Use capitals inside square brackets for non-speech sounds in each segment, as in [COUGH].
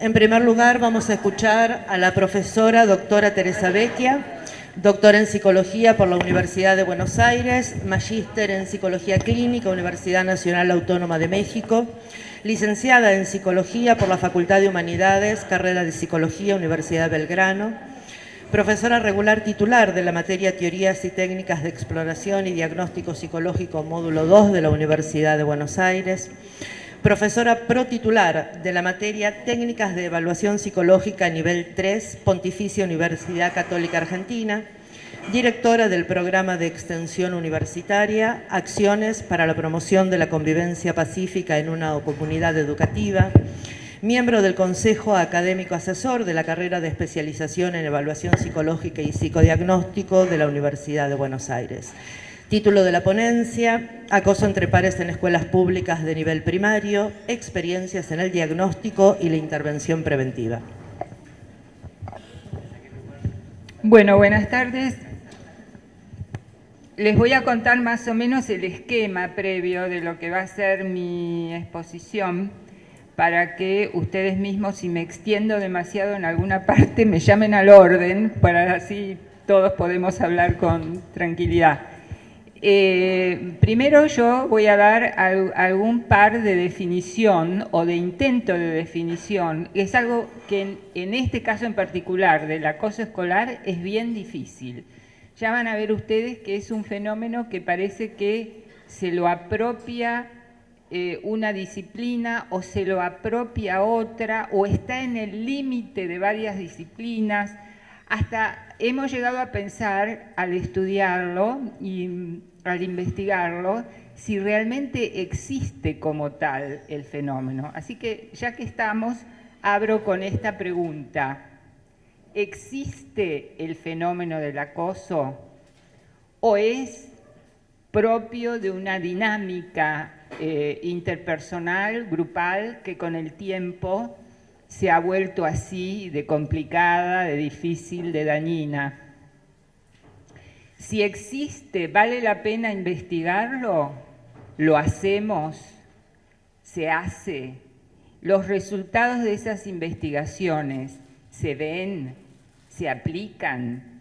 En primer lugar, vamos a escuchar a la profesora doctora Teresa Vecchia, doctora en Psicología por la Universidad de Buenos Aires, magíster en Psicología Clínica, Universidad Nacional Autónoma de México, licenciada en Psicología por la Facultad de Humanidades, carrera de Psicología, Universidad Belgrano, profesora regular titular de la materia Teorías y Técnicas de Exploración y Diagnóstico Psicológico Módulo 2 de la Universidad de Buenos Aires, profesora protitular de la materia Técnicas de Evaluación Psicológica Nivel 3, Pontificia Universidad Católica Argentina, directora del programa de extensión universitaria Acciones para la promoción de la convivencia pacífica en una comunidad educativa, miembro del Consejo Académico Asesor de la carrera de especialización en evaluación psicológica y psicodiagnóstico de la Universidad de Buenos Aires. Título de la ponencia, Acoso entre pares en escuelas públicas de nivel primario, experiencias en el diagnóstico y la intervención preventiva. Bueno, buenas tardes. Les voy a contar más o menos el esquema previo de lo que va a ser mi exposición para que ustedes mismos, si me extiendo demasiado en alguna parte, me llamen al orden, para así todos podemos hablar con tranquilidad. Eh, primero yo voy a dar algún par de definición o de intento de definición. Es algo que en, este caso en particular del acoso escolar es bien difícil. Ya van a ver ustedes que es un fenómeno que parece que se lo apropia eh, una disciplina o se lo apropia otra o está en el límite de varias disciplinas. Hasta hemos llegado a pensar al estudiarlo y al investigarlo si realmente existe como tal el fenómeno. Así que ya que estamos, abro con esta pregunta. ¿Existe el fenómeno del acoso o es propio de una dinámica eh, interpersonal, grupal, que con el tiempo se ha vuelto así de complicada, de difícil, de dañina. Si existe, ¿vale la pena investigarlo? ¿Lo hacemos? ¿Se hace? ¿Los resultados de esas investigaciones se ven? ¿Se aplican?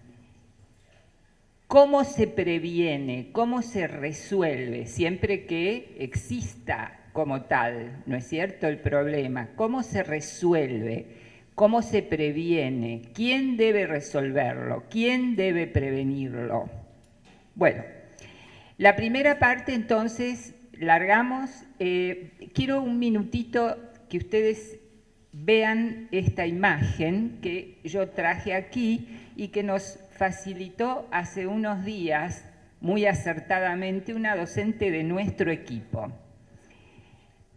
¿Cómo se previene? ¿Cómo se resuelve? Siempre que exista como tal, ¿no es cierto?, el problema. ¿Cómo se resuelve? ¿Cómo se previene? ¿Quién debe resolverlo? ¿Quién debe prevenirlo? Bueno, la primera parte entonces, largamos. Eh, quiero un minutito que ustedes vean esta imagen que yo traje aquí y que nos facilitó hace unos días muy acertadamente una docente de nuestro equipo.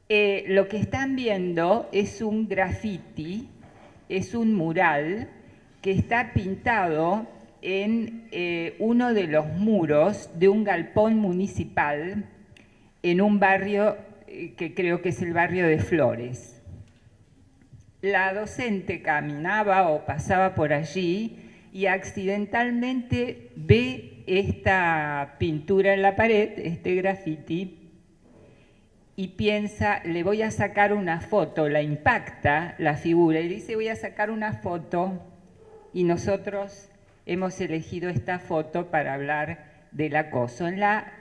Eh, lo que están viendo es un graffiti, es un mural que está pintado en eh, uno de los muros de un galpón municipal en un barrio eh, que creo que es el barrio de Flores. La docente caminaba o pasaba por allí y accidentalmente ve esta pintura en la pared, este graffiti, y piensa, le voy a sacar una foto, la impacta la figura y dice, voy a sacar una foto y nosotros hemos elegido esta foto para hablar del acoso. En la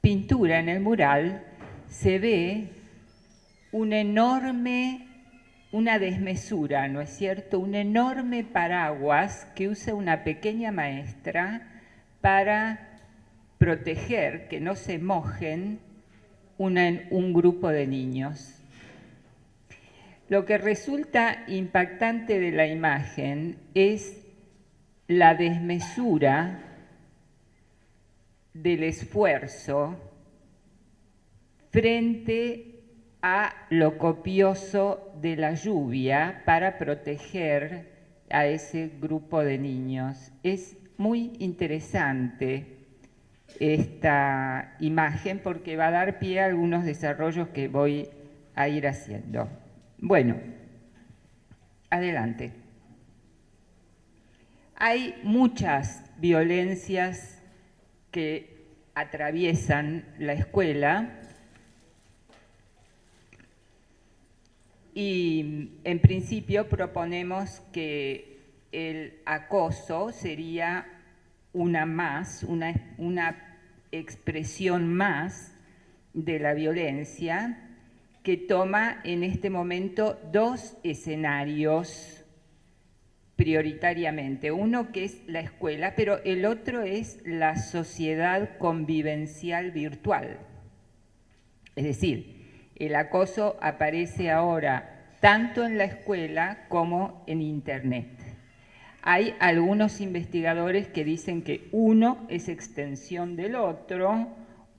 pintura, en el mural, se ve un enorme una desmesura, ¿no es cierto? Un enorme paraguas que usa una pequeña maestra para proteger que no se mojen un grupo de niños. Lo que resulta impactante de la imagen es la desmesura del esfuerzo frente a lo copioso de la lluvia para proteger a ese grupo de niños. Es muy interesante esta imagen porque va a dar pie a algunos desarrollos que voy a ir haciendo. Bueno, adelante. Hay muchas violencias que atraviesan la escuela Y en principio proponemos que el acoso sería una más, una, una expresión más de la violencia que toma en este momento dos escenarios prioritariamente. Uno que es la escuela, pero el otro es la sociedad convivencial virtual. Es decir, el acoso aparece ahora tanto en la escuela como en Internet. Hay algunos investigadores que dicen que uno es extensión del otro,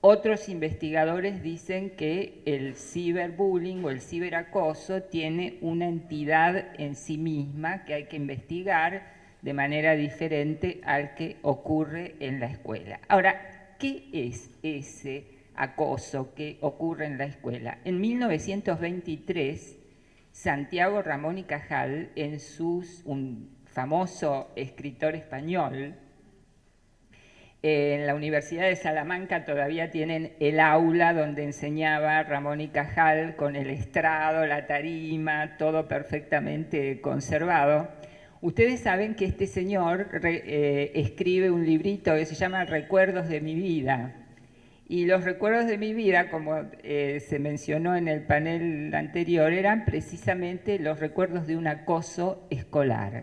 otros investigadores dicen que el ciberbullying o el ciberacoso tiene una entidad en sí misma que hay que investigar de manera diferente al que ocurre en la escuela. Ahora, ¿qué es ese acoso que ocurre en la escuela? En 1923, Santiago Ramón y Cajal, en sus, famoso escritor español, en la Universidad de Salamanca todavía tienen el aula donde enseñaba Ramón y Cajal con el estrado, la tarima, todo perfectamente conservado. Ustedes saben que este señor eh, escribe un librito que se llama Recuerdos de mi vida. Y los recuerdos de mi vida, como eh, se mencionó en el panel anterior, eran precisamente los recuerdos de un acoso escolar.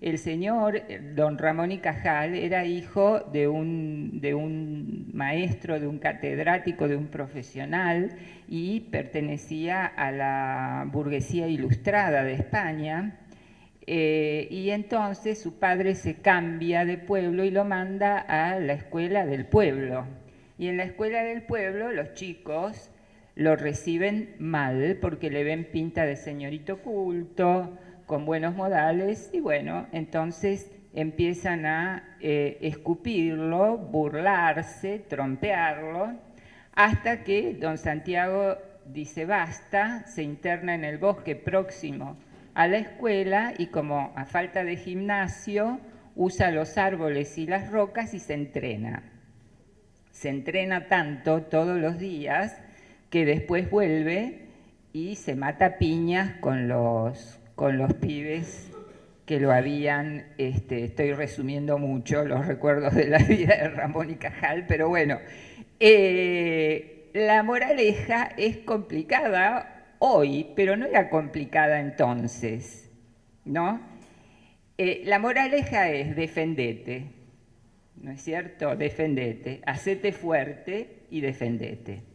El señor eh, don Ramón y Cajal era hijo de un, de un maestro, de un catedrático, de un profesional y pertenecía a la burguesía ilustrada de España. Eh, y entonces su padre se cambia de pueblo y lo manda a la escuela del pueblo. Y en la escuela del pueblo los chicos lo reciben mal porque le ven pinta de señorito culto, con buenos modales y bueno, entonces empiezan a eh, escupirlo, burlarse, trompearlo, hasta que don Santiago dice basta, se interna en el bosque próximo a la escuela y como a falta de gimnasio usa los árboles y las rocas y se entrena. Se entrena tanto todos los días que después vuelve y se mata piñas con los, con los pibes que lo habían, este, estoy resumiendo mucho los recuerdos de la [LAUGHS] vida de Ramón y Cajal, pero bueno, eh, la moraleja es complicada hoy, pero no era complicada entonces, ¿no? Eh, la moraleja es defendete, ¿no es cierto? Defendete, hacete fuerte y defendete.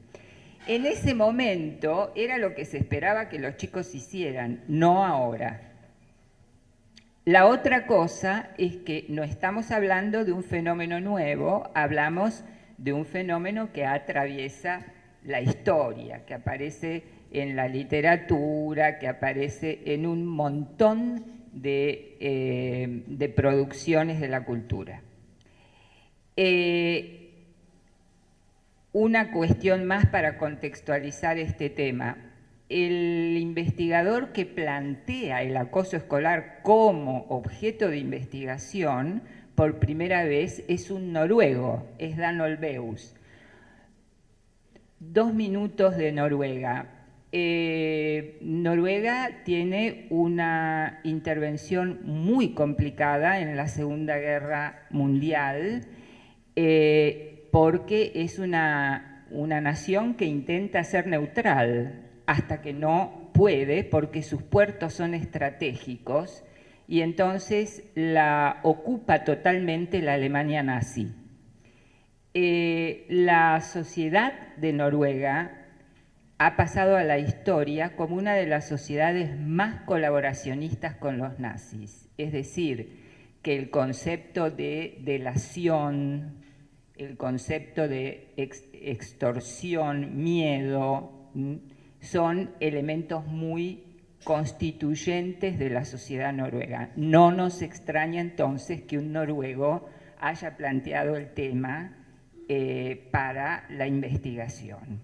En ese momento era lo que se esperaba que los chicos hicieran, no ahora. La otra cosa es que no estamos hablando de un fenómeno nuevo, hablamos de un fenómeno que atraviesa la historia, que aparece en la literatura, que aparece en un montón de, eh, producciones de la cultura. Eh, una cuestión más para contextualizar este tema. El investigador que plantea el acoso escolar como objeto de investigación por primera vez es un noruego, es Dan Olveus. Dos minutos de Noruega. Eh, Noruega tiene una intervención muy complicada en la Segunda Guerra Mundial. Eh, porque es una, nación que intenta ser neutral hasta que no puede, porque sus puertos son estratégicos, y entonces la ocupa totalmente la Alemania nazi. Eh, la sociedad de Noruega ha pasado a la historia como una de las sociedades más colaboracionistas con los nazis, es decir, que el concepto de delación, el concepto de extorsión, miedo, son elementos muy constituyentes de la sociedad noruega. No nos extraña entonces que un noruego haya planteado el tema eh, para la investigación.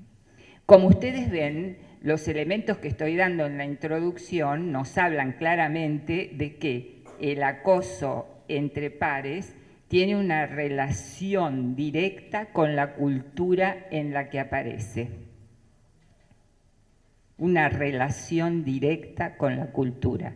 Como ustedes ven, los elementos que estoy dando en la introducción nos hablan claramente de que el acoso entre pares tiene una relación directa con la cultura en la que aparece. una relación directa con la cultura.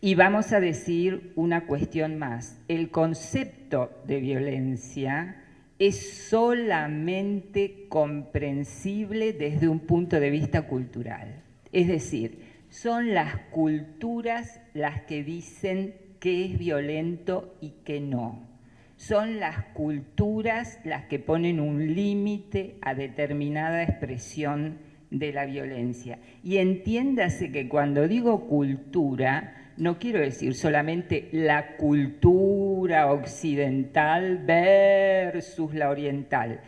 Y vamos a decir una cuestión más. El concepto de violencia es solamente comprensible desde un punto de vista cultural. Es decir, son las culturas las que dicen qué es violento y qué no. Son las culturas las que ponen un límite a determinada expresión de la violencia. Y entiéndase que cuando digo cultura, no quiero decir solamente la cultura occidental versus la oriental.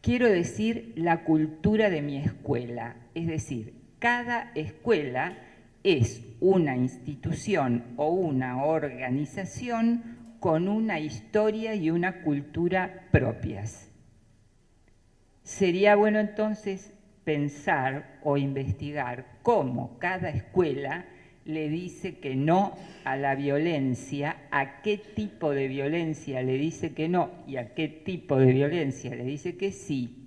Quiero decir la cultura de mi escuela. Es decir, cada escuela es una institución o una organización con una historia y una cultura propias. Sería bueno entonces pensar o investigar cómo cada escuela le dice que no a la violencia, a qué tipo de violencia le dice que no y a qué tipo de violencia le dice que sí.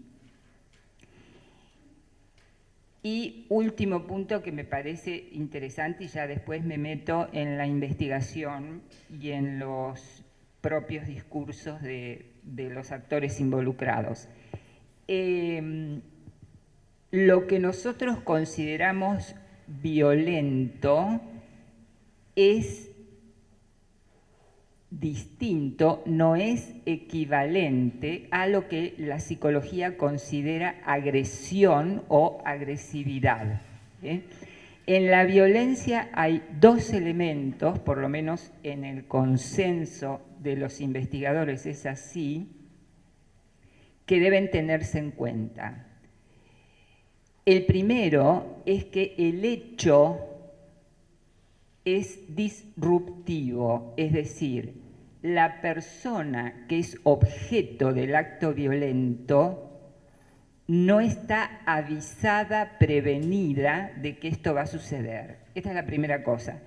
Y último punto que me parece interesante y ya después me meto en la investigación y en los propios discursos de, los actores involucrados. Em, lo que nosotros consideramos violento es distinto, no es equivalente a lo que la psicología considera agresión o agresividad. ¿eh? En la violencia hay dos elementos, por lo menos en el consenso de los investigadores es así, que deben tenerse en cuenta. El primero es que el hecho es disruptivo, es decir, la persona que es objeto del acto violento no está avisada, prevenida de que esto va a suceder. Esta es la primera cosa.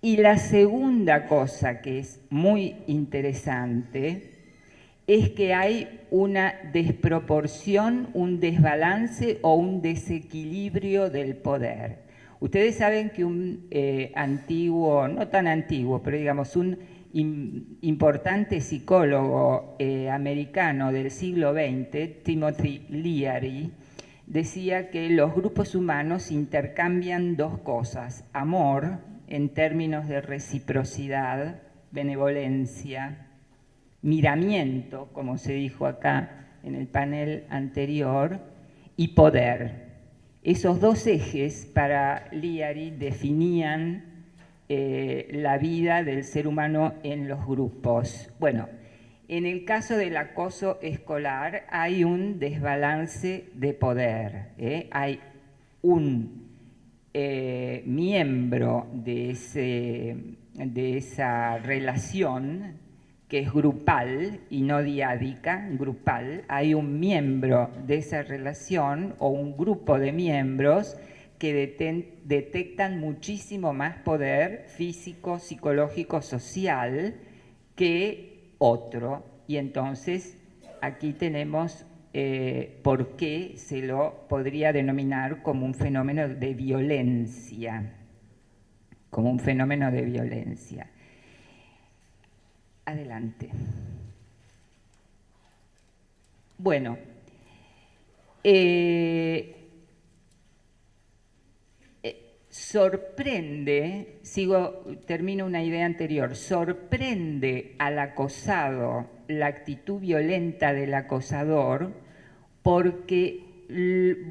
Y la segunda cosa que es muy interesante es que hay una desproporción, un desbalance o un desequilibrio del poder. Ustedes saben que un eh, antiguo, no tan antiguo, pero digamos un importante psicólogo eh, americano del siglo XX, Timothy Leary, decía que los grupos humanos intercambian dos cosas, amor en términos de reciprocidad, benevolencia, miramiento, como se dijo acá en el panel anterior, y poder. Esos dos ejes para Liari definían eh, la vida del ser humano en los grupos. Bueno, en el caso del acoso escolar hay un desbalance de poder. ¿eh? Hay un eh, miembro de, ese, de esa relación que es grupal y no diádica, grupal, hay un miembro de esa relación o un grupo de miembros que detectan muchísimo más poder físico, psicológico, social que otro. Y entonces aquí tenemos eh, por qué se lo podría denominar como un fenómeno de violencia, como un fenómeno de violencia. Adelante. Bueno, eh, eh, sorprende, sigo, termino una idea anterior, sorprende al acosado la actitud violenta del acosador porque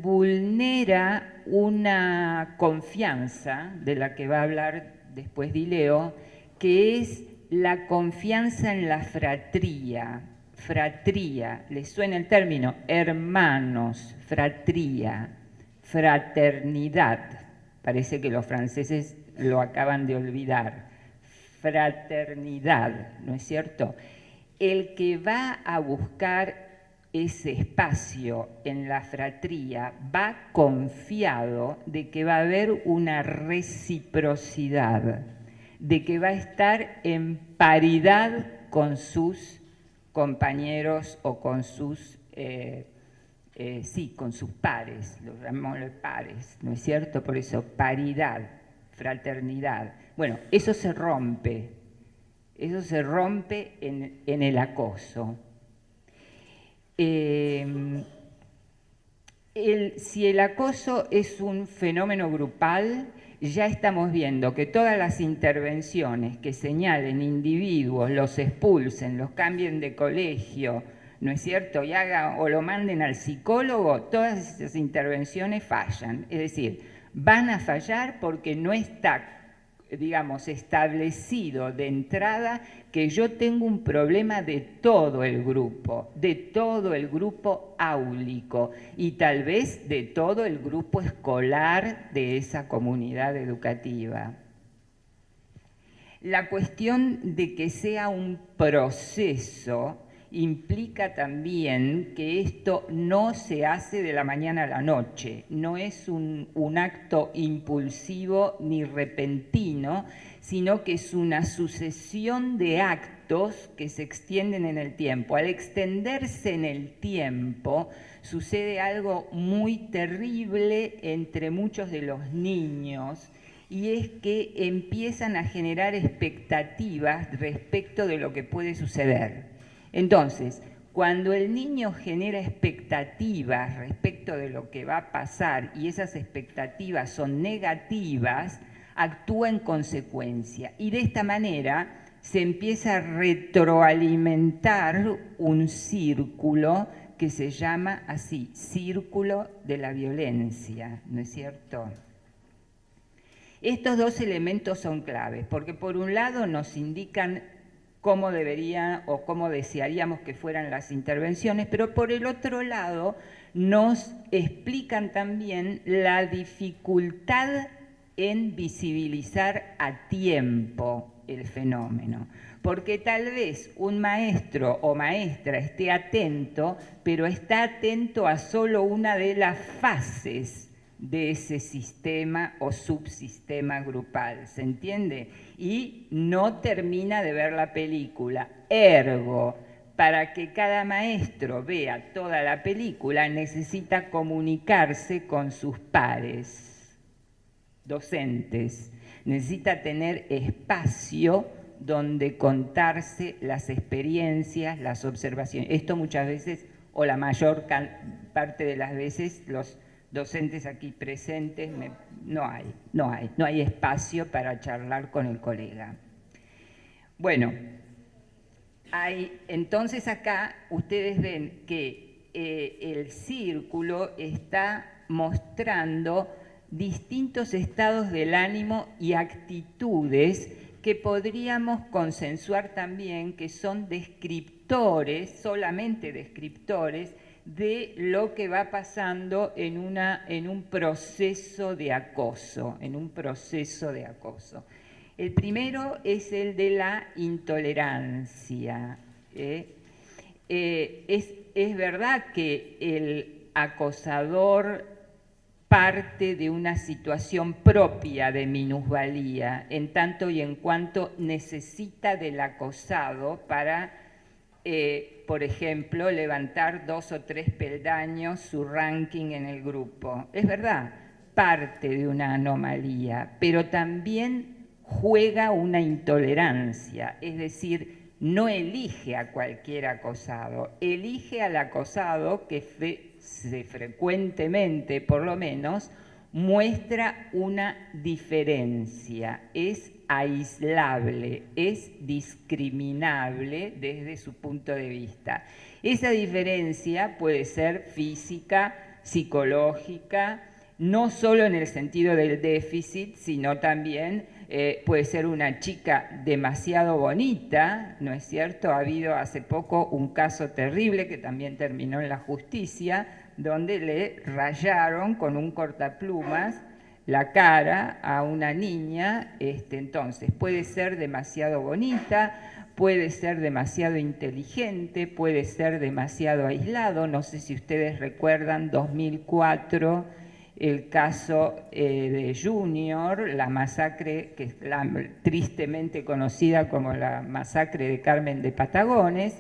vulnera una confianza, de la que va a hablar después Dileo, que es la confianza en la fratría, fratría, ¿les suena el término? Hermanos, fratría, fraternidad. Parece que los franceses lo acaban de olvidar. Fraternidad, ¿no es cierto? El que va a buscar ese espacio en la fratría va confiado de que va a haber una reciprocidad de que va a estar en paridad con sus compañeros o con sus eh, eh, sí, con sus pares, los llamamos pares, ¿no es cierto? Por eso, paridad, fraternidad. Bueno, eso se rompe, eso se rompe en, el acoso. Eh, si el acoso es un fenómeno grupal, ya estamos viendo que todas las intervenciones que señalen individuos, los expulsen, los cambien de colegio, ¿no es cierto? Y haga, o lo manden al psicólogo, todas esas intervenciones fallan. Es decir, van a fallar porque no está digamos, establecido de entrada que yo tengo un problema de todo el grupo, de todo el grupo áulico y tal vez de todo el grupo escolar de esa comunidad educativa. La cuestión de que sea un proceso implica también que esto no se hace de la mañana a la noche, no es un, acto impulsivo ni repentino, sino que es una sucesión de actos que se extienden en el tiempo. Al extenderse en el tiempo, sucede algo muy terrible entre muchos de los niños, y es que empiezan a generar expectativas respecto de lo que puede suceder. Entonces, cuando el niño genera expectativas respecto de lo que va a pasar y esas expectativas son negativas, actúa en consecuencia. Y de esta manera se empieza a retroalimentar un círculo que se llama así, círculo de la violencia, ¿no es cierto? Estos dos elementos son claves, porque por un lado nos indican cómo debería o cómo desearíamos que fueran las intervenciones, pero por el otro lado nos explican también la dificultad en visibilizar a tiempo el fenómeno. Porque tal vez un maestro o maestra esté atento, pero está atento a solo una de las fases de ese sistema o subsistema grupal, ¿se entiende? Y no termina de ver la película. Ergo, para que cada maestro vea toda la película, necesita comunicarse con sus pares, docentes. Necesita tener espacio donde contarse las experiencias, las observaciones. Esto muchas veces, o la mayor parte de las veces, los docentes aquí presentes, no hay, no hay, no hay espacio para charlar con el colega. Bueno, hay, entonces acá ustedes ven que eh, el círculo está mostrando distintos estados del ánimo y actitudes que podríamos consensuar también que son descriptores, solamente descriptores, de lo que va pasando en, una, en un proceso de acoso, en un proceso de acoso. El primero es el de la intolerancia. ¿eh? Eh, es, es verdad que el acosador parte de una situación propia de minusvalía, en tanto y en cuanto necesita del acosado para eh, por ejemplo, levantar dos o tres peldaños su ranking en el grupo. Es verdad, parte de una anomalía, pero también juega una intolerancia, es decir, no elige a cualquier acosado, elige al acosado que frecuentemente, por lo menos, muestra una diferencia, es aislable, es discriminable desde su punto de vista. Esa diferencia puede ser física, psicológica, no solo en el sentido del déficit, sino también eh, puede ser una chica demasiado bonita, ¿no es cierto? Ha habido hace poco un caso terrible que también terminó en la justicia, donde le rayaron con un cortaplumas la cara a una niña, este, entonces puede ser demasiado bonita, puede ser demasiado inteligente, puede ser demasiado aislado, no sé si ustedes recuerdan 2004 el caso eh, de Junior, la masacre, que es la, tristemente conocida como la masacre de Carmen de Patagones,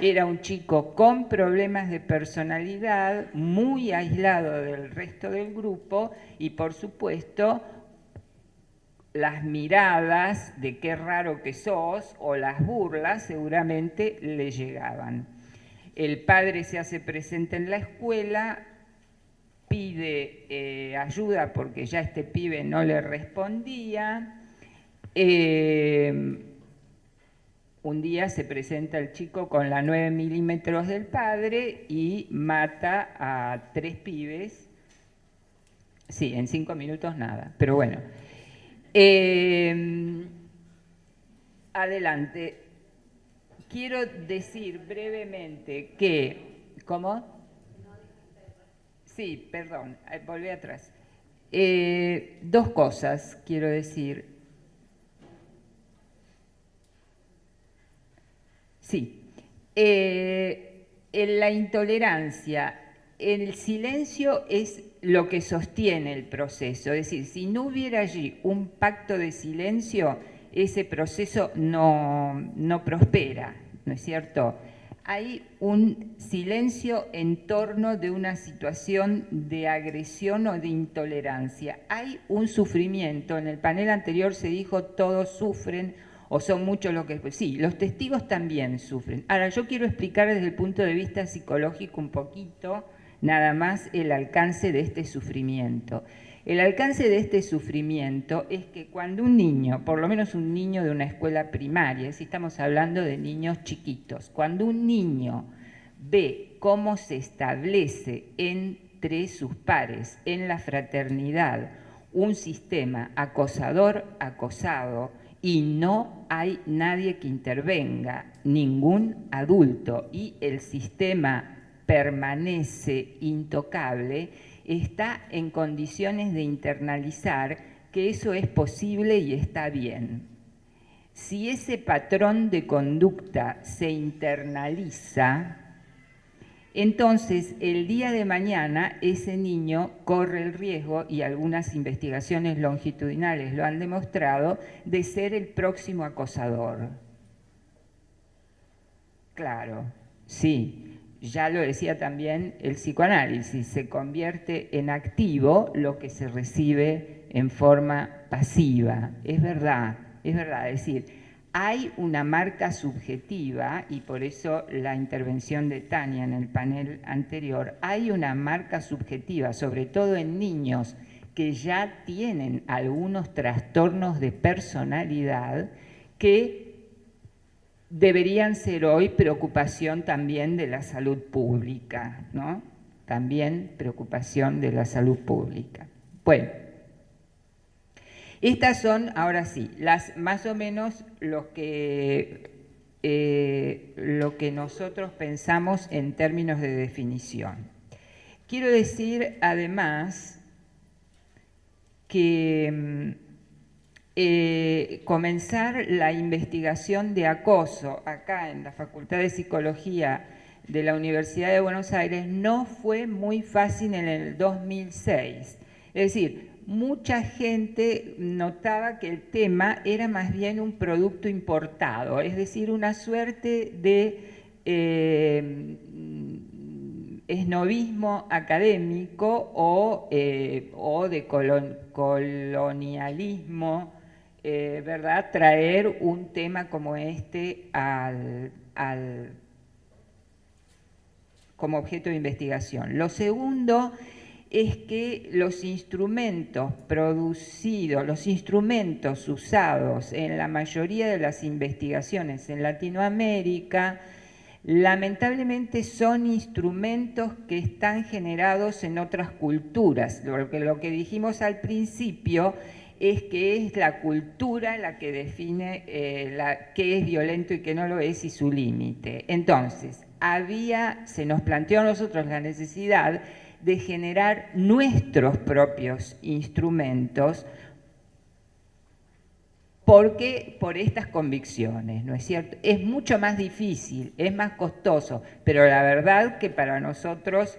era un chico con problemas de personalidad, muy aislado del resto del grupo y por supuesto las miradas de qué raro que sos o las burlas seguramente le llegaban. El padre se hace presente en la escuela, pide eh, ayuda porque ya este pibe no le respondía. Eh, un día se presenta el chico con la 9 milímetros del padre y mata a tres pibes. Sí, en cinco minutos nada, pero bueno. Eh, adelante. Quiero decir brevemente que, ¿cómo? Sí, perdón, eh, volví atrás. Eh, dos cosas quiero decir. Sí, en la intolerancia, el silencio es lo que sostiene el proceso. Es decir, si no hubiera allí un pacto de silencio, ese proceso no, no prospera, ¿no es cierto? Hay un silencio en torno de una situación de agresión o de intolerancia. Hay un sufrimiento. En el panel anterior se dijo todos sufren o son muchos los que... Sí, los testigos también sufren. Ahora, yo quiero explicar desde el punto de vista psicológico un poquito nada más el alcance de este sufrimiento. El alcance de este sufrimiento es que cuando un niño, por lo menos un niño de una escuela primaria, si estamos hablando de niños chiquitos, cuando un niño ve cómo se establece entre sus pares, en la fraternidad, un sistema acosador-acosado y no hay nadie que intervenga, ningún adulto, y el sistema permanece intocable, está en condiciones de internalizar que eso es posible y está bien. Si ese patrón de conducta se internaliza, entonces el día de mañana ese niño corre el riesgo, y algunas investigaciones longitudinales lo han demostrado, de ser el próximo acosador. Claro, sí, ya lo decía también el psicoanálisis, se convierte en activo lo que se recibe en forma pasiva. Es verdad, es verdad. Es decir, hay una marca subjetiva, y por eso la intervención de Tania en el panel anterior, hay una marca subjetiva, sobre todo en niños que ya tienen algunos trastornos de personalidad que deberían ser hoy preocupación también de la salud pública, ¿no? También preocupación de la salud pública. Bueno, estas son, ahora sí, las más o menos lo que, eh, lo que nosotros pensamos en términos de definición. Quiero decir además que mm, eh, comenzar la investigación de acoso acá en la Facultad de Psicología de la Universidad de Buenos Aires no fue muy fácil en el 2006. Es decir, mucha gente notaba que el tema era más bien un producto importado, es decir, una suerte de eh, esnovismo académico o, eh, de colonialismo eh, ¿verdad? traer un tema como este al, como objeto de investigación. Lo segundo es que los instrumentos producidos, los instrumentos usados en la mayoría de las investigaciones en Latinoamérica, lamentablemente son instrumentos que están generados en otras culturas. Lo que, dijimos al principio es que es la cultura la que define eh, qué es violento y qué no lo es y su límite. Entonces, había, se nos planteó a nosotros la necesidad de generar nuestros propios instrumentos porque por estas convicciones, ¿no es cierto? Es mucho más difícil, es más costoso, pero la verdad que para nosotros,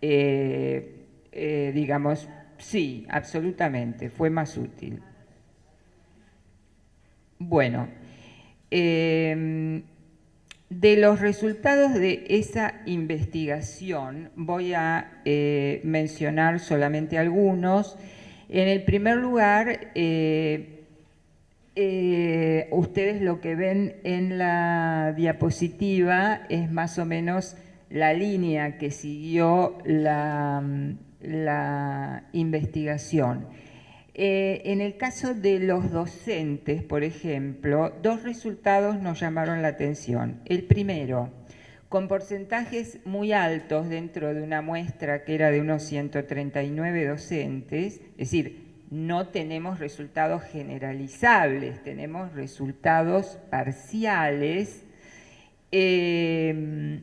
eh, eh, digamos, Sí, absolutamente, fue más útil. Bueno, em, de los resultados de esa investigación voy a eh, mencionar solamente algunos. En el primer lugar, eh, eh, ustedes lo que ven en la diapositiva es más o menos la línea que siguió la, la investigación. Eh, en el caso de los docentes, por ejemplo, dos resultados nos llamaron la atención. El primero, con porcentajes muy altos dentro de una muestra que era de unos 139 docentes, es decir, no tenemos resultados generalizables, tenemos resultados parciales. Eh,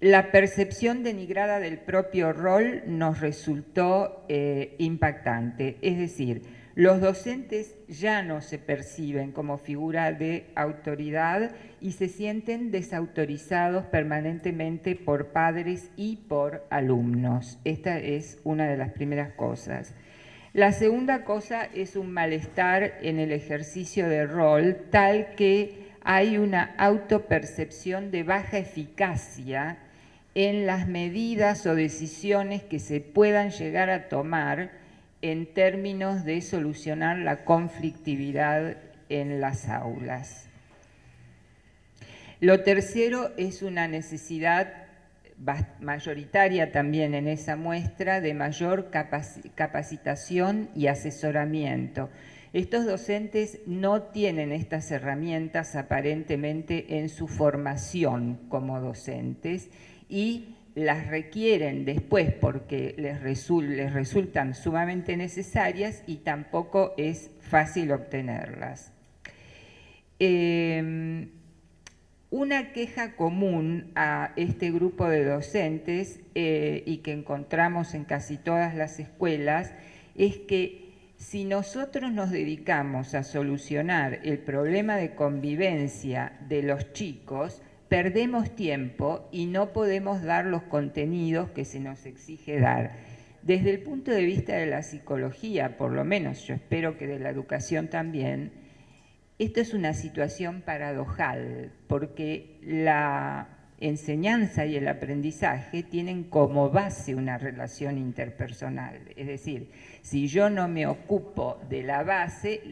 la percepción denigrada del propio rol nos resultó eh, impactante, es decir, los docentes ya no se perciben como figura de autoridad y se sienten desautorizados permanentemente por padres y por alumnos. Esta es una de las primeras cosas. La segunda cosa es un malestar en el ejercicio de rol tal que hay una autopercepción de baja eficacia en las medidas o decisiones que se puedan llegar a tomar en términos de solucionar la conflictividad en las aulas. Lo tercero es una necesidad mayoritaria también en esa muestra de mayor capacitación y asesoramiento. Estos docentes no tienen estas herramientas aparentemente en su formación como docentes y las requieren después porque les, resultan sumamente necesarias y tampoco es fácil obtenerlas. Em, una queja común a este grupo de docentes eh, y que encontramos en casi todas las escuelas es que si nosotros nos dedicamos a solucionar el problema de convivencia de los chicos, perdemos tiempo y no podemos dar los contenidos que se nos exige dar. Desde el punto de vista de la psicología, por lo menos yo espero que de la educación también, esto es una situación paradojal, porque la enseñanza y el aprendizaje tienen como base una relación interpersonal. Es decir, si yo no me ocupo de la base,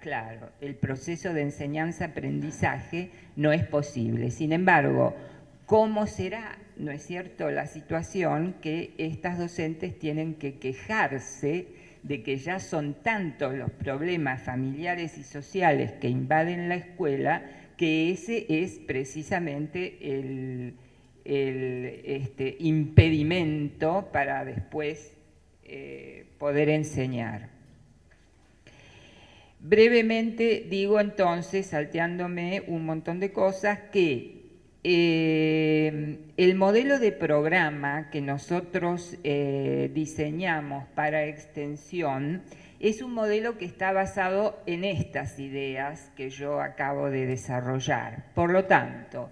claro, el proceso de enseñanza-aprendizaje no es posible. Sin embargo, ¿cómo será, no es cierto, la situación que estas docentes tienen que quejarse de que ya son tantos los problemas familiares y sociales que invaden la escuela que ese es precisamente el, este, impedimento para después eh, poder enseñar. Brevemente digo entonces, salteándome un montón de cosas, que eh, el modelo de programa que nosotros eh, diseñamos para extensión es un modelo que está basado en estas ideas que yo acabo de desarrollar. Por lo tanto,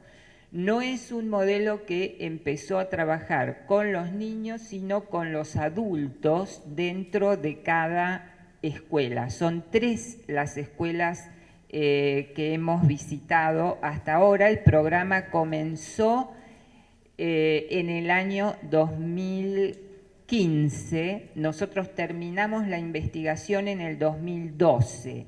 no es un modelo que empezó a trabajar con los niños, sino con los adultos dentro de cada escuela. Son tres las escuelas eh, que hemos visitado hasta ahora. El programa comenzó eh, en el año 2000 nosotros terminamos la investigación en el 2012.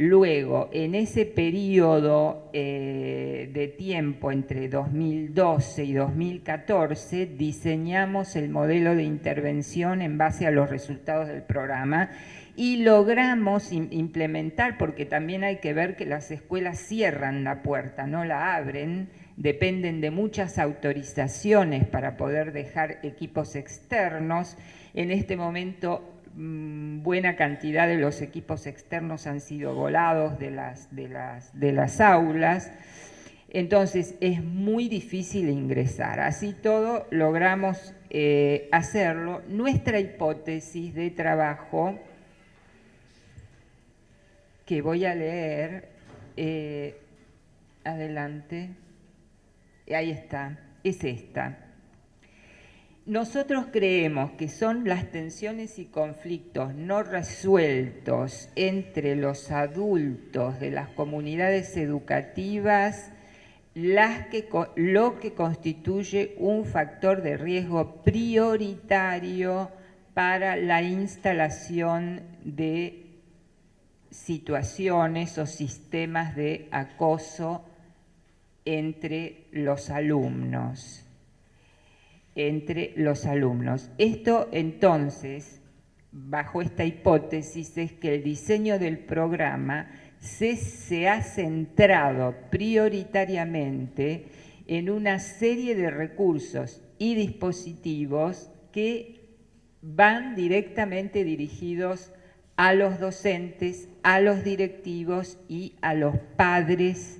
Luego, en ese periodo eh, de tiempo entre 2012 y 2014, diseñamos el modelo de intervención en base a los resultados del programa y logramos implementar, porque también hay que ver que las escuelas cierran la puerta, no la abren, dependen de muchas autorizaciones para poder dejar equipos externos. En este momento buena cantidad de los equipos externos han sido volados de las, de las, de las aulas. Entonces es muy difícil ingresar. Así todo logramos eh, hacerlo. Nuestra hipótesis de trabajo, que voy a leer, eh, adelante ahí está, es esta. Nosotros creemos que son las tensiones y conflictos no resueltos entre los adultos de las comunidades educativas las que, lo que constituye un factor de riesgo prioritario para la instalación de situaciones o sistemas de acoso entre los alumnos entre los alumnos. Esto entonces, bajo esta hipótesis, es que el diseño del programa se, ha centrado prioritariamente en una serie de recursos y dispositivos que van directamente dirigidos a los docentes, a los directivos y a los padres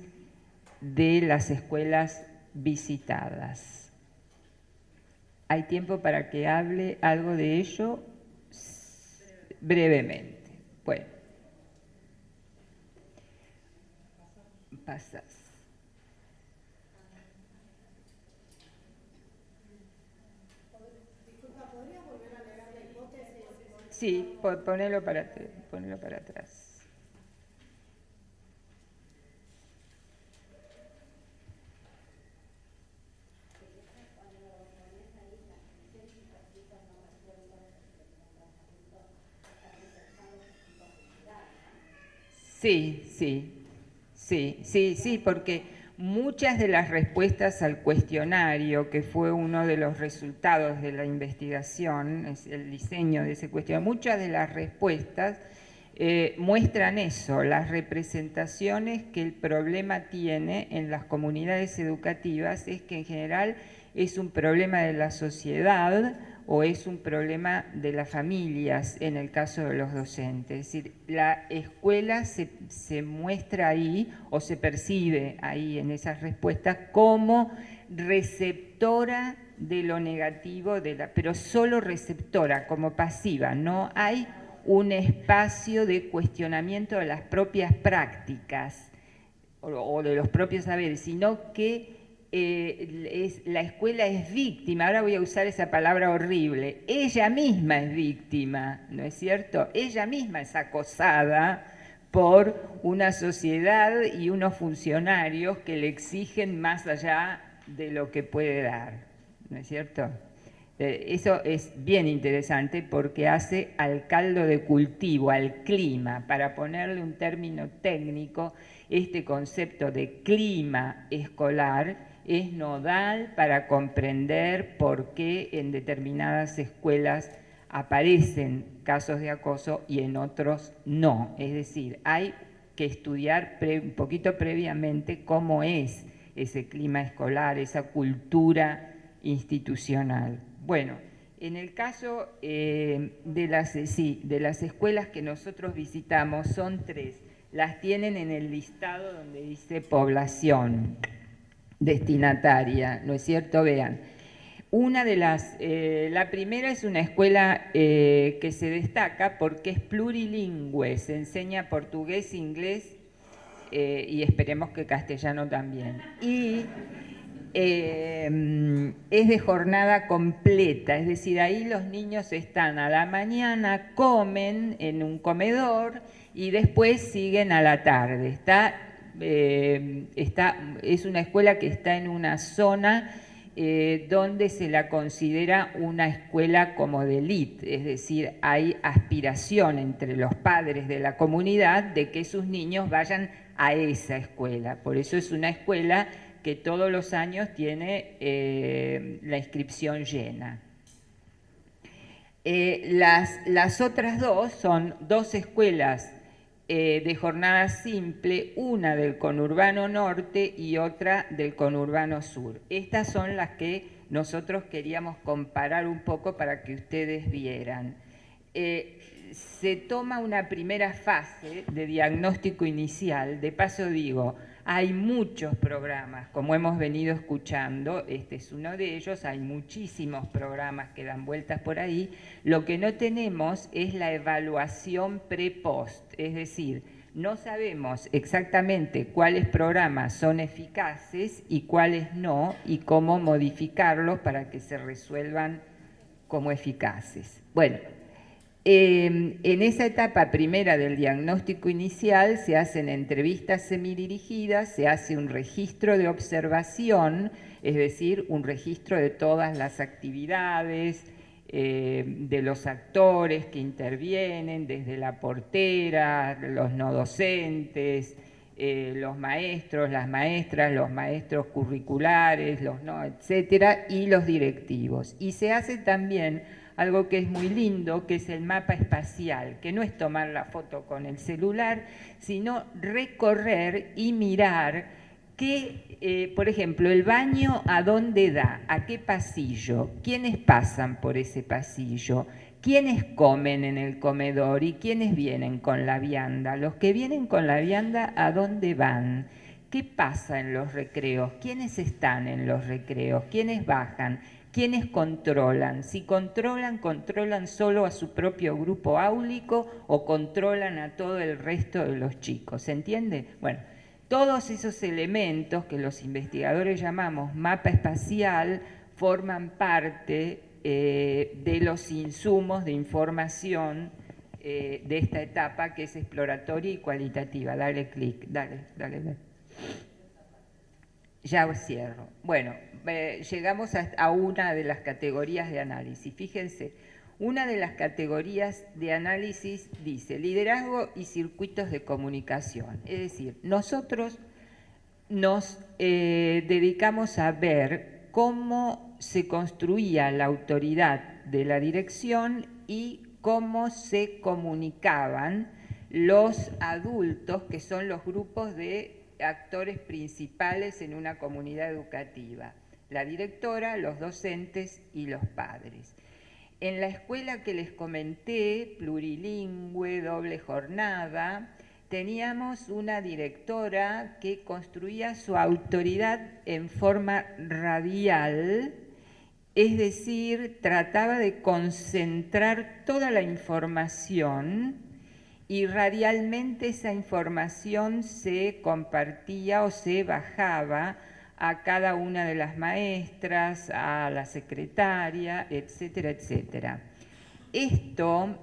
de las escuelas visitadas. ¿Hay tiempo para que hable algo de ello? Brevemente. Bueno. Pasas. Sí, ponelo para, ponelo para atrás. Sí, sí, sí, sí, sí, porque muchas de las respuestas al cuestionario, que fue uno de los resultados de la investigación, es el diseño de ese cuestionario, muchas de las respuestas eh, muestran eso, las representaciones que el problema tiene en las comunidades educativas es que en general es un problema de la sociedad, o es un problema de las familias en el caso de los docentes. Es decir, la escuela se, muestra ahí o se percibe ahí en esas respuestas como receptora de lo negativo, de la, pero solo receptora, como pasiva. No hay un espacio de cuestionamiento de las propias prácticas o de los propios saberes, sino que eh, la escuela es víctima, ahora voy a usar esa palabra horrible, ella misma es víctima, ¿no es cierto? Ella misma es acosada por una sociedad y unos funcionarios que le exigen más allá de lo que puede dar, ¿no es cierto? Eh, eso es bien interesante porque hace al caldo de cultivo, al clima, para ponerle un término técnico, este concepto de clima escolar es nodal para comprender por qué en determinadas escuelas aparecen casos de acoso y en otros no. Es decir, hay que estudiar un poquito previamente cómo es ese clima escolar, esa cultura institucional. Bueno, en el caso eh, de, las, de las escuelas que nosotros visitamos, son tres. Las tienen en el listado donde dice población destinataria, ¿no es cierto? Vean, una de las, eh, la primera es una escuela eh, que se destaca porque es plurilingüe, se enseña portugués, inglés eh, y esperemos que castellano también. Y es de jornada completa, es decir, ahí los niños están a la mañana, comen en un comedor y después siguen a la tarde. Está eh, es una escuela que está en una zona eh, donde se la considera una escuela como de élite, es decir, hay aspiración entre los padres de la comunidad de que sus niños vayan a esa escuela. Por eso es una escuela que todos los años tiene eh, la inscripción llena. las, las otras dos son dos escuelas eh, de jornada simple, una del conurbano norte y otra del conurbano sur. Estas son las que nosotros queríamos comparar un poco para que ustedes vieran. Eh, se toma una primera fase de diagnóstico inicial, de paso digo, hay muchos programas, como hemos venido escuchando, este es uno de ellos, hay muchísimos programas que dan vueltas por ahí. Lo que no tenemos es la evaluación pre-post, es decir, no sabemos exactamente cuáles programas son eficaces y cuáles no, y cómo modificarlos para que se resuelvan como eficaces. Bueno, em, en esa etapa primera del diagnóstico inicial se hacen entrevistas semidirigidas, se hace un registro de observación, es decir, un registro de todas las actividades, eh, de los actores que intervienen, desde la portera, los no docentes, eh, los maestros, las maestras, los maestros curriculares, los no, etcétera, y los directivos. Y se hace también algo que es muy lindo, que es el mapa espacial, que no es tomar la foto con el celular, sino recorrer y mirar qué, eh, por ejemplo, el baño a dónde da, a qué pasillo, quiénes pasan por ese pasillo, ¿Quiénes comen en el comedor y quiénes vienen con la vianda? Los que vienen con la vianda, ¿a dónde van? ¿Qué pasa en los recreos? ¿Quiénes están en los recreos? ¿Quiénes bajan? ¿Quiénes controlan? Si controlan, controlan solo a su propio grupo áulico o controlan a todo el resto de los chicos. ¿Se entiende? Bueno, todos esos elementos que los investigadores llamamos mapa espacial forman parte eh, de los insumos de información eh, de esta etapa que es exploratoria y cualitativa. Dale clic, dale, dale, dale. Ya cierro. Bueno, eh, llegamos a, una de las categorías de análisis. Fíjense, una de las categorías de análisis dice liderazgo y circuitos de comunicación. Es decir, nosotros nos dedicamos a ver cómo se construía la autoridad de la dirección y cómo se comunicaban los adultos, que son los grupos de actores principales en una comunidad educativa, la directora, los docentes y los padres. En la escuela que les comenté, plurilingüe, doble jornada, teníamos una directora que construía su autoridad en forma radial, es decir, trataba de concentrar toda la información y radialmente esa información se compartía o se bajaba a cada una de las maestras, a la secretaria, etcétera, etcétera. Esto,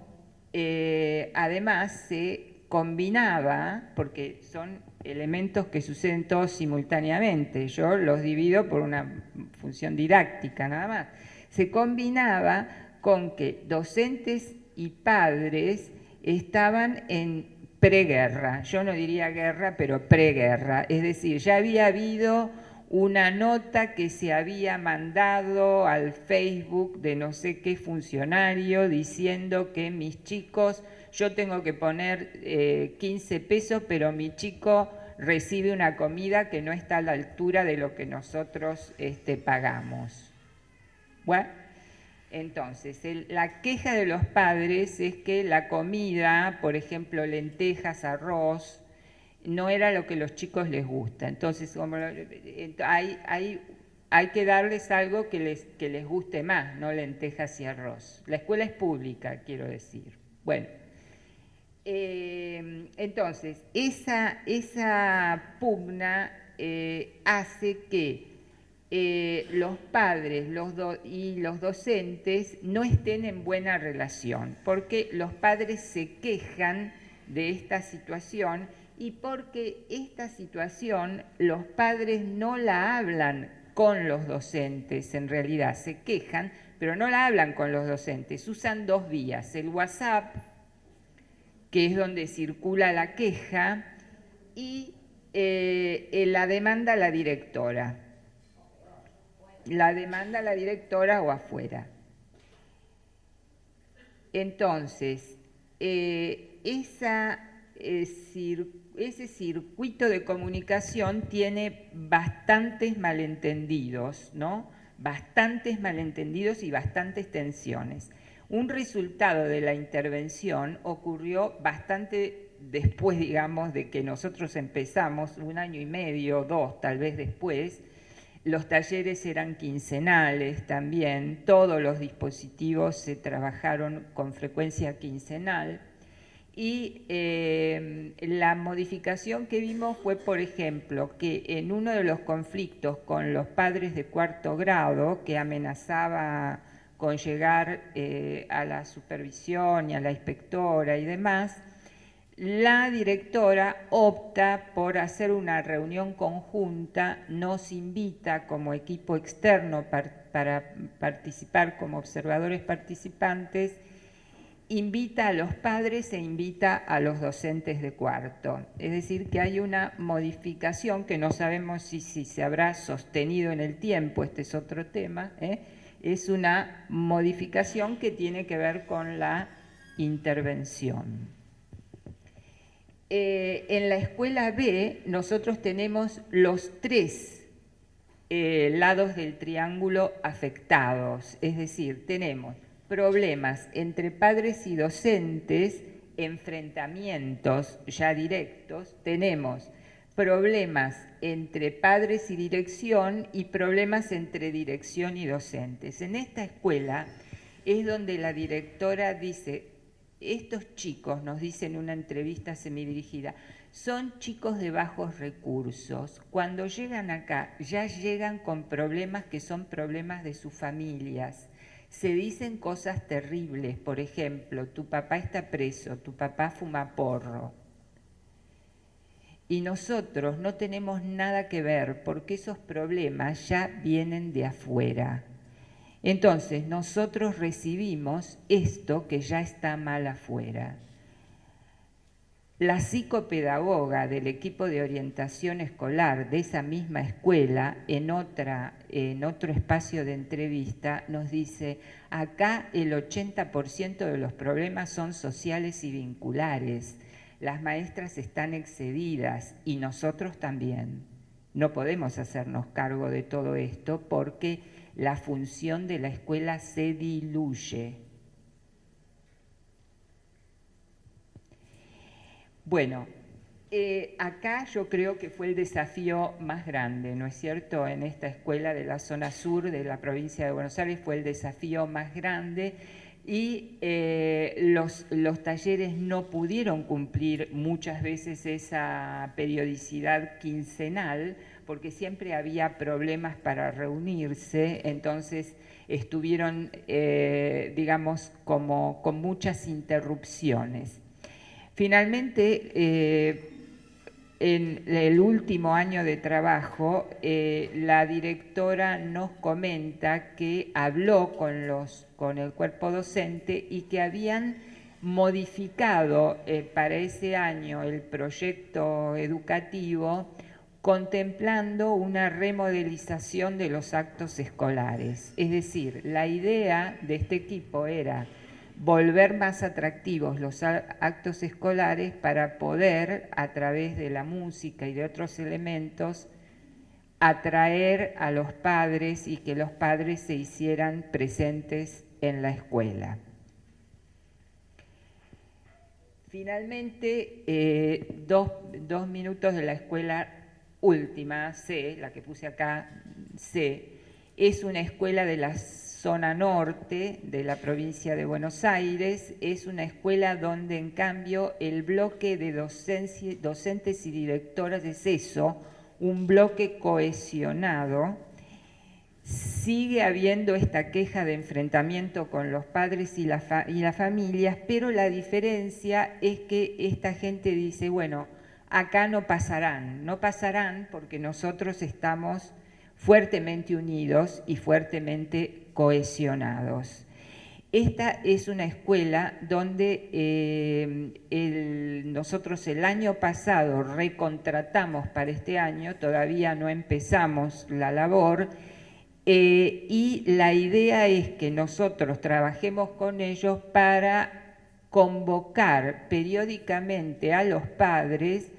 eh, además, se combinaba, porque son elementos que suceden todos simultáneamente, yo los divido por una función didáctica nada más, se combinaba con que docentes y padres estaban en preguerra, yo no diría guerra, pero preguerra, es decir, ya había habido una nota que se había mandado al Facebook de no sé qué funcionario diciendo que mis chicos yo tengo que poner 15 eh, pesos, pero mi chico recibe una comida que no está a la altura de lo que nosotros este, pagamos. Bueno, entonces, la queja de los padres es que la comida, por ejemplo, lentejas, arroz, no era lo que los chicos les gusta. Entonces, como hay, hay, hay que darles algo que les, que les guste más, no lentejas y arroz. La escuela es pública, quiero decir. Bueno, eh, entonces, esa, esa pugna eh, hace que eh, los padres y los docentes no estén en buena relación, porque los padres se quejan de esta situación y porque esta situación los padres no la hablan con los docentes, en realidad se quejan, pero no la hablan con los docentes, usan dos vías, el WhatsApp, que es donde circula la queja, y eh, la demanda a la directora. La demanda a la directora o afuera. Entonces, eh, eh, ese circuito de comunicación tiene bastantes malentendidos, ¿no? Bastantes malentendidos y bastantes tensiones. Un resultado de la intervención ocurrió bastante después, digamos, de que nosotros empezamos, un año y medio, dos tal vez después, los talleres eran quincenales también, todos los dispositivos se trabajaron con frecuencia quincenal y eh, la modificación que vimos fue, por ejemplo, que en uno de los conflictos con los padres de cuarto grado que amenazaba con llegar eh, a la supervisión y a la inspectora y demás, la directora opta por hacer una reunión conjunta, nos invita como equipo externo para participar como observadores participantes, invita a los padres e invita a los docentes de cuarto. Es decir, que hay una modificación que no sabemos si, se habrá sostenido en el tiempo, este es otro tema, ¿eh? es una modificación que tiene que ver con la intervención. Eh, en la escuela B nosotros tenemos los tres eh, lados del triángulo afectados, es decir, tenemos problemas entre padres y docentes, enfrentamientos ya directos, tenemos problemas entre padres y dirección y problemas entre dirección y docentes. En esta escuela es donde la directora dice, estos chicos, nos dice en una entrevista semidirigida, son chicos de bajos recursos. Cuando llegan acá, ya llegan con problemas que son problemas de sus familias. Se dicen cosas terribles, por ejemplo, tu papá está preso, tu papá fuma porro. Y nosotros no tenemos nada que ver porque esos problemas ya vienen de afuera. Entonces nosotros recibimos esto que ya está mal afuera. La psicopedagoga del equipo de orientación escolar de esa misma escuela, en, otra, en otro espacio de entrevista, nos dice, acá el 80% de los problemas son sociales y vinculares. Las maestras están excedidas y nosotros también. No podemos hacernos cargo de todo esto porque la función de la escuela se diluye. Bueno, eh, acá yo creo que fue el desafío más grande, ¿no es cierto? En esta escuela de la zona sur de la provincia de Buenos Aires fue el desafío más grande y eh, los, los, talleres no pudieron cumplir muchas veces esa periodicidad quincenal porque siempre había problemas para reunirse, entonces estuvieron, eh, digamos, como con muchas interrupciones. Finalmente, eh, en el último año de trabajo, eh, la directora nos comenta que habló con, los, con el cuerpo docente y que habían modificado para ese año el proyecto educativo contemplando una remodelización de los actos escolares. Es decir, la idea de este equipo era volver más atractivos los actos escolares para poder, a través de la música y de otros elementos, atraer a los padres y que los padres se hicieran presentes en la escuela. Finalmente, eh, dos, dos minutos de la escuela última, C, la que puse acá, C, es una escuela de la zona norte de la provincia de Buenos Aires, es una escuela donde en cambio el bloque de docentes y directoras es eso, un bloque cohesionado, sigue habiendo esta queja de enfrentamiento con los padres y, y las familias, pero la diferencia es que esta gente dice, bueno, acá no pasarán, no pasarán porque nosotros estamos fuertemente unidos y fuertemente cohesionados. Esta es una escuela donde eh, nosotros el año pasado recontratamos para este año, todavía no empezamos la labor, eh, y la idea es que nosotros trabajemos con ellos para convocar periódicamente a los padres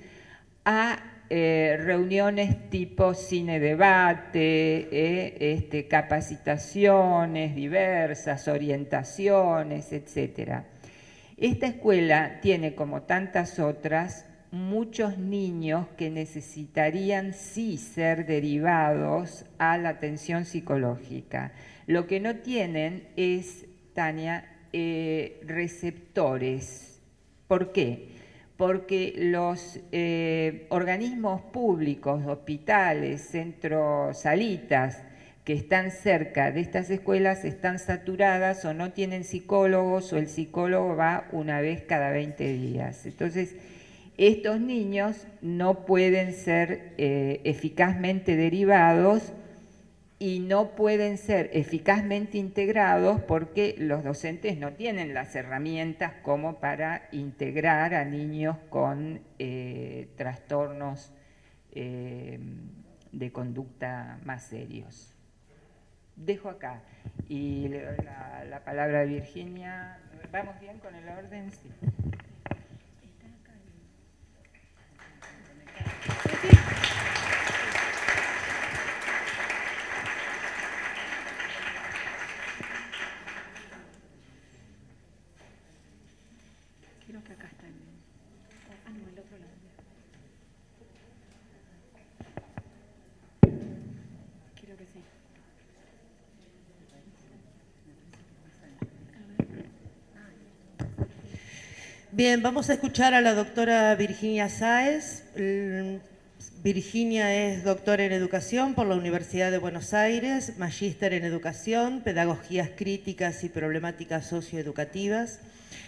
a eh, reuniones tipo cine debate, eh, este, capacitaciones diversas, orientaciones, etc. Esta escuela tiene, como tantas otras, muchos niños que necesitarían sí ser derivados a la atención psicológica. Lo que no tienen es, Tania, eh, receptores. ¿Por qué? Porque los eh, organismos públicos, hospitales, centros, salitas, que están cerca de estas escuelas están saturadas o no tienen psicólogos o el psicólogo va una vez cada 20 días. Entonces, estos niños no pueden ser eh, eficazmente derivados y no pueden ser eficazmente integrados porque los docentes no tienen las herramientas como para integrar a niños con eh, trastornos eh, de conducta más serios dejo acá. Y le doy la, palabra a Virginia. ¿Vamos bien con el orden? Sí. Bien, vamos a escuchar a la doctora Virginia Sáez. Virginia es doctora en educación por la Universidad de Buenos Aires, magíster en educación, pedagogías críticas y problemáticas socioeducativas.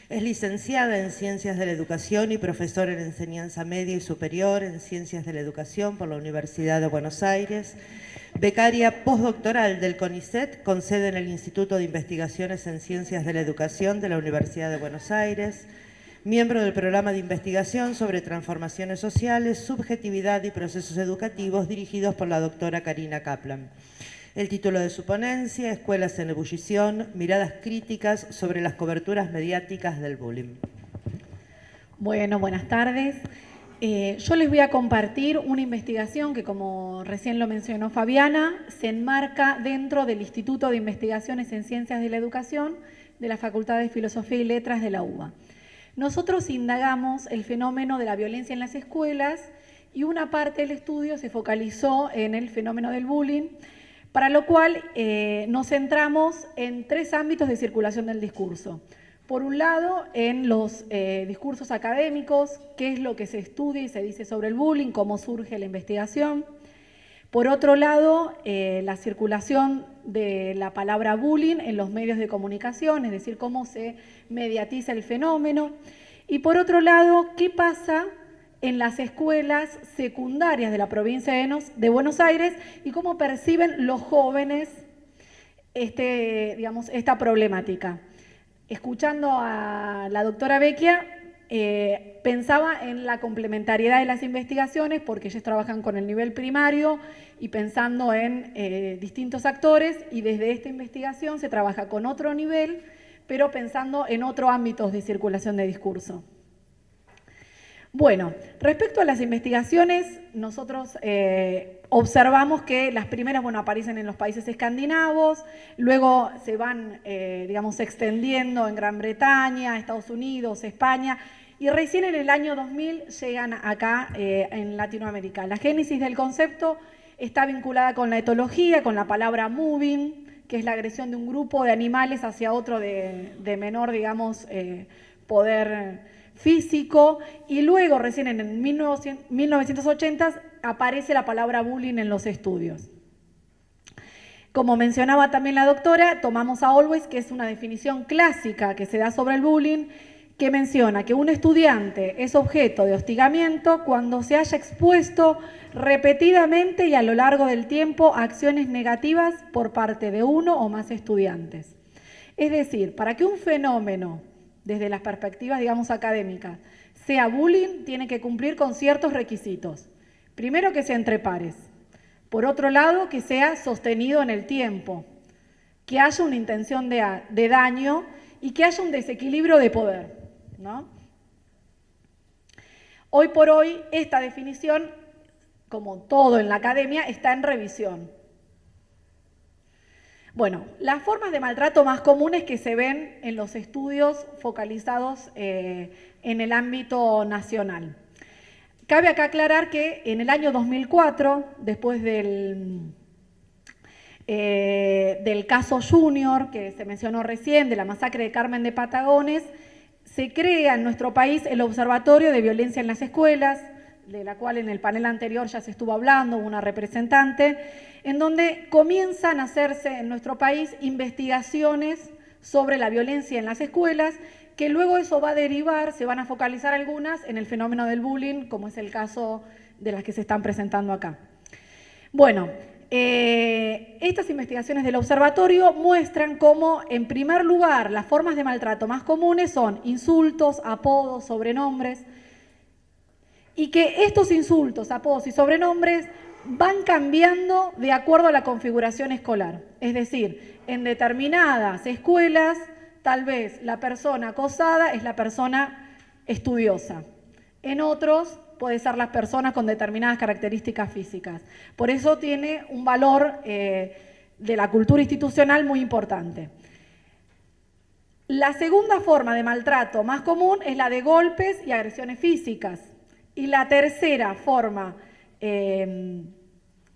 Es licenciada en Ciencias de la Educación y profesora en Enseñanza Media y Superior en Ciencias de la Educación por la Universidad de Buenos Aires. Becaria postdoctoral del CONICET, con sede en el Instituto de Investigaciones en Ciencias de la Educación de la Universidad de Buenos Aires miembro del programa de investigación sobre transformaciones sociales, subjetividad y procesos educativos dirigidos por la doctora Karina Kaplan. El título de su ponencia, Escuelas en ebullición, miradas críticas sobre las coberturas mediáticas del bullying. Bueno, buenas tardes. Eh, yo les voy a compartir una investigación que, como recién lo mencionó Fabiana, se enmarca dentro del Instituto de Investigaciones en Ciencias de la Educación de la Facultad de Filosofía y Letras de la UBA. Nosotros indagamos el fenómeno de la violencia en las escuelas y una parte del estudio se focalizó en el fenómeno del bullying, para lo cual eh, nos centramos en tres ámbitos de circulación del discurso. Por un lado, en los eh, discursos académicos, qué es lo que se estudia y se dice sobre el bullying, cómo surge la investigación. Por otro lado, eh, la circulación de la palabra bullying en los medios de comunicación, es decir, cómo se mediatiza el fenómeno. Y por otro lado, qué pasa en las escuelas secundarias de la provincia de Buenos Aires y cómo perciben los jóvenes este, digamos, esta problemática. Escuchando a la doctora Vecchia, eh, pensaba en la complementariedad de las investigaciones porque ellos trabajan con el nivel primario y pensando en eh, distintos actores y desde esta investigación se trabaja con otro nivel, pero pensando en otros ámbitos de circulación de discurso. Bueno, respecto a las investigaciones, nosotros eh, observamos que las primeras, bueno, aparecen en los países escandinavos, luego se van, digamos, extendiendo en Gran Bretaña, Estados Unidos, España, y recién en el año 2000 llegan acá eh, en Latinoamérica. La génesis del concepto está vinculada con la etología, con la palabra moving, que es la agresión de un grupo de animales hacia otro de, menor, digamos, eh, poder físico. Y luego, recién en 1980, aparece la palabra bullying en los estudios. Como mencionaba también la doctora, tomamos a Always, que es una definición clásica que se da sobre el bullying, que menciona que un estudiante es objeto de hostigamiento cuando se haya expuesto repetidamente y a lo largo del tiempo a acciones negativas por parte de uno o más estudiantes. Es decir, para que un fenómeno, desde las perspectivas, digamos, académicas, sea bullying, tiene que cumplir con ciertos requisitos. Primero, que sea entre pares. Por otro lado, que sea sostenido en el tiempo. Que haya una intención de, de daño y que haya un desequilibrio de poder. Hoy por hoy esta definición, como todo en la academia, está en revisión. Bueno, las formas de maltrato más comunes que se ven en los estudios focalizados eh, en el ámbito nacional. Cabe acá aclarar que en el año 2004, después del, eh, del caso Junior, que se mencionó recién, de la masacre de Carmen de Patagones, se crea en nuestro país el Observatorio de Violencia en las Escuelas, de la cual en el panel anterior ya se estuvo hablando, una representante, en donde comienzan a hacerse en nuestro país investigaciones sobre la violencia en las escuelas, que luego eso va a derivar, se van a focalizar algunas en el fenómeno del bullying, como es el caso de las que se están presentando acá. Bueno, eh, estas investigaciones del observatorio muestran cómo, en primer lugar, las formas de maltrato más comunes son insultos, apodos, sobrenombres, y que estos insultos, apodos y sobrenombres van cambiando de acuerdo a la configuración escolar. Es decir, en determinadas escuelas, tal vez la persona acosada es la persona estudiosa. En otros, puede ser las personas con determinadas características físicas. Por eso tiene un valor eh, de la cultura institucional muy importante. La segunda forma de maltrato más común es la de golpes y agresiones físicas. Y la tercera forma eh,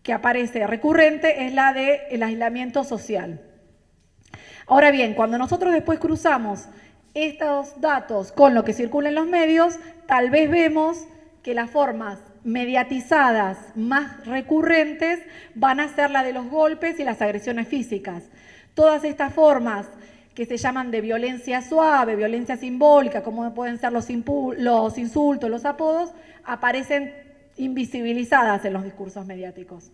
que aparece recurrente es la del aislamiento social. Ahora bien, cuando nosotros después cruzamos estos datos con lo que circula en los medios, tal vez vemos que las formas mediatizadas más recurrentes van a ser la de los golpes y las agresiones físicas. Todas estas formas que se llaman de violencia suave, violencia simbólica, como pueden ser los, los insultos, los apodos, aparecen invisibilizadas en los discursos mediáticos.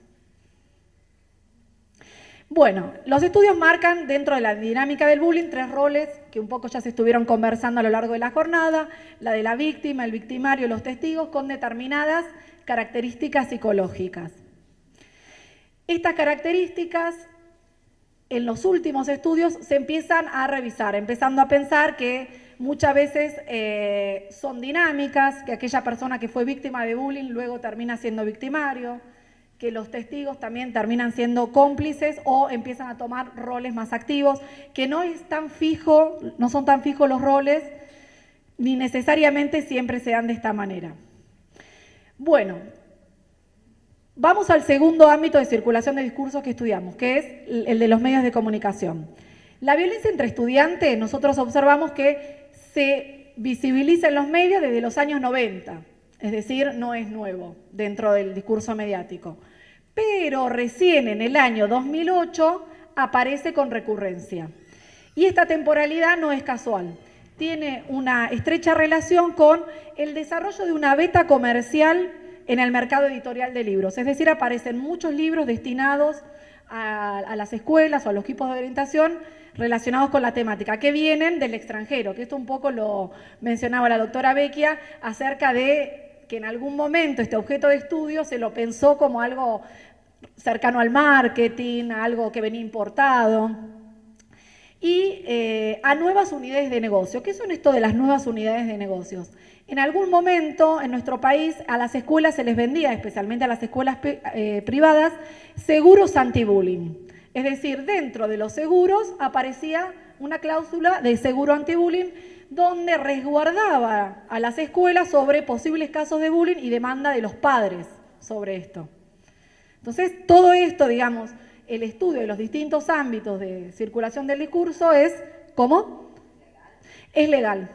Bueno, los estudios marcan dentro de la dinámica del bullying tres roles que un poco ya se estuvieron conversando a lo largo de la jornada, la de la víctima, el victimario y los testigos con determinadas características psicológicas. Estas características en los últimos estudios se empiezan a revisar, empezando a pensar que muchas veces eh, son dinámicas, que aquella persona que fue víctima de bullying luego termina siendo victimario, que los testigos también terminan siendo cómplices o empiezan a tomar roles más activos, que no es tan fijo, no son tan fijos los roles, ni necesariamente siempre se dan de esta manera. Bueno, vamos al segundo ámbito de circulación de discursos que estudiamos, que es el de los medios de comunicación. La violencia entre estudiantes, nosotros observamos que se visibiliza en los medios desde los años 90, es decir, no es nuevo dentro del discurso mediático pero recién en el año 2008 aparece con recurrencia. Y esta temporalidad no es casual, tiene una estrecha relación con el desarrollo de una beta comercial en el mercado editorial de libros, es decir, aparecen muchos libros destinados a, las escuelas o a los equipos de orientación relacionados con la temática, que vienen del extranjero, que esto un poco lo mencionaba la doctora Vecchia acerca de que en algún momento este objeto de estudio se lo pensó como algo cercano al marketing, algo que venía importado, y eh, a nuevas unidades de negocio. ¿Qué son esto de las nuevas unidades de negocios? En algún momento en nuestro país a las escuelas se les vendía, especialmente a las escuelas eh, privadas, seguros anti-bullying. Es decir, dentro de los seguros aparecía una cláusula de seguro anti-bullying donde resguardaba a las escuelas sobre posibles casos de bullying y demanda de los padres sobre esto. Entonces, todo esto, digamos, el estudio de los distintos ámbitos de circulación del discurso es, ¿cómo? Es legal.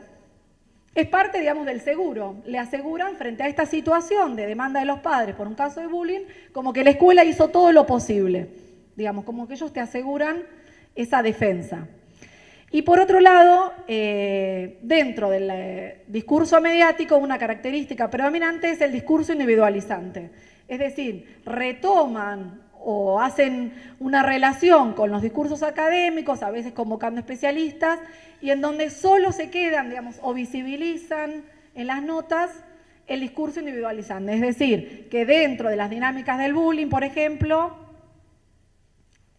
Es parte, digamos, del seguro. Le aseguran frente a esta situación de demanda de los padres por un caso de bullying, como que la escuela hizo todo lo posible. Digamos, como que ellos te aseguran esa defensa. Y por otro lado, eh, dentro del eh, discurso mediático, una característica predominante es el discurso individualizante. Es decir, retoman o hacen una relación con los discursos académicos, a veces convocando especialistas, y en donde solo se quedan, digamos, o visibilizan en las notas el discurso individualizante. Es decir, que dentro de las dinámicas del bullying, por ejemplo,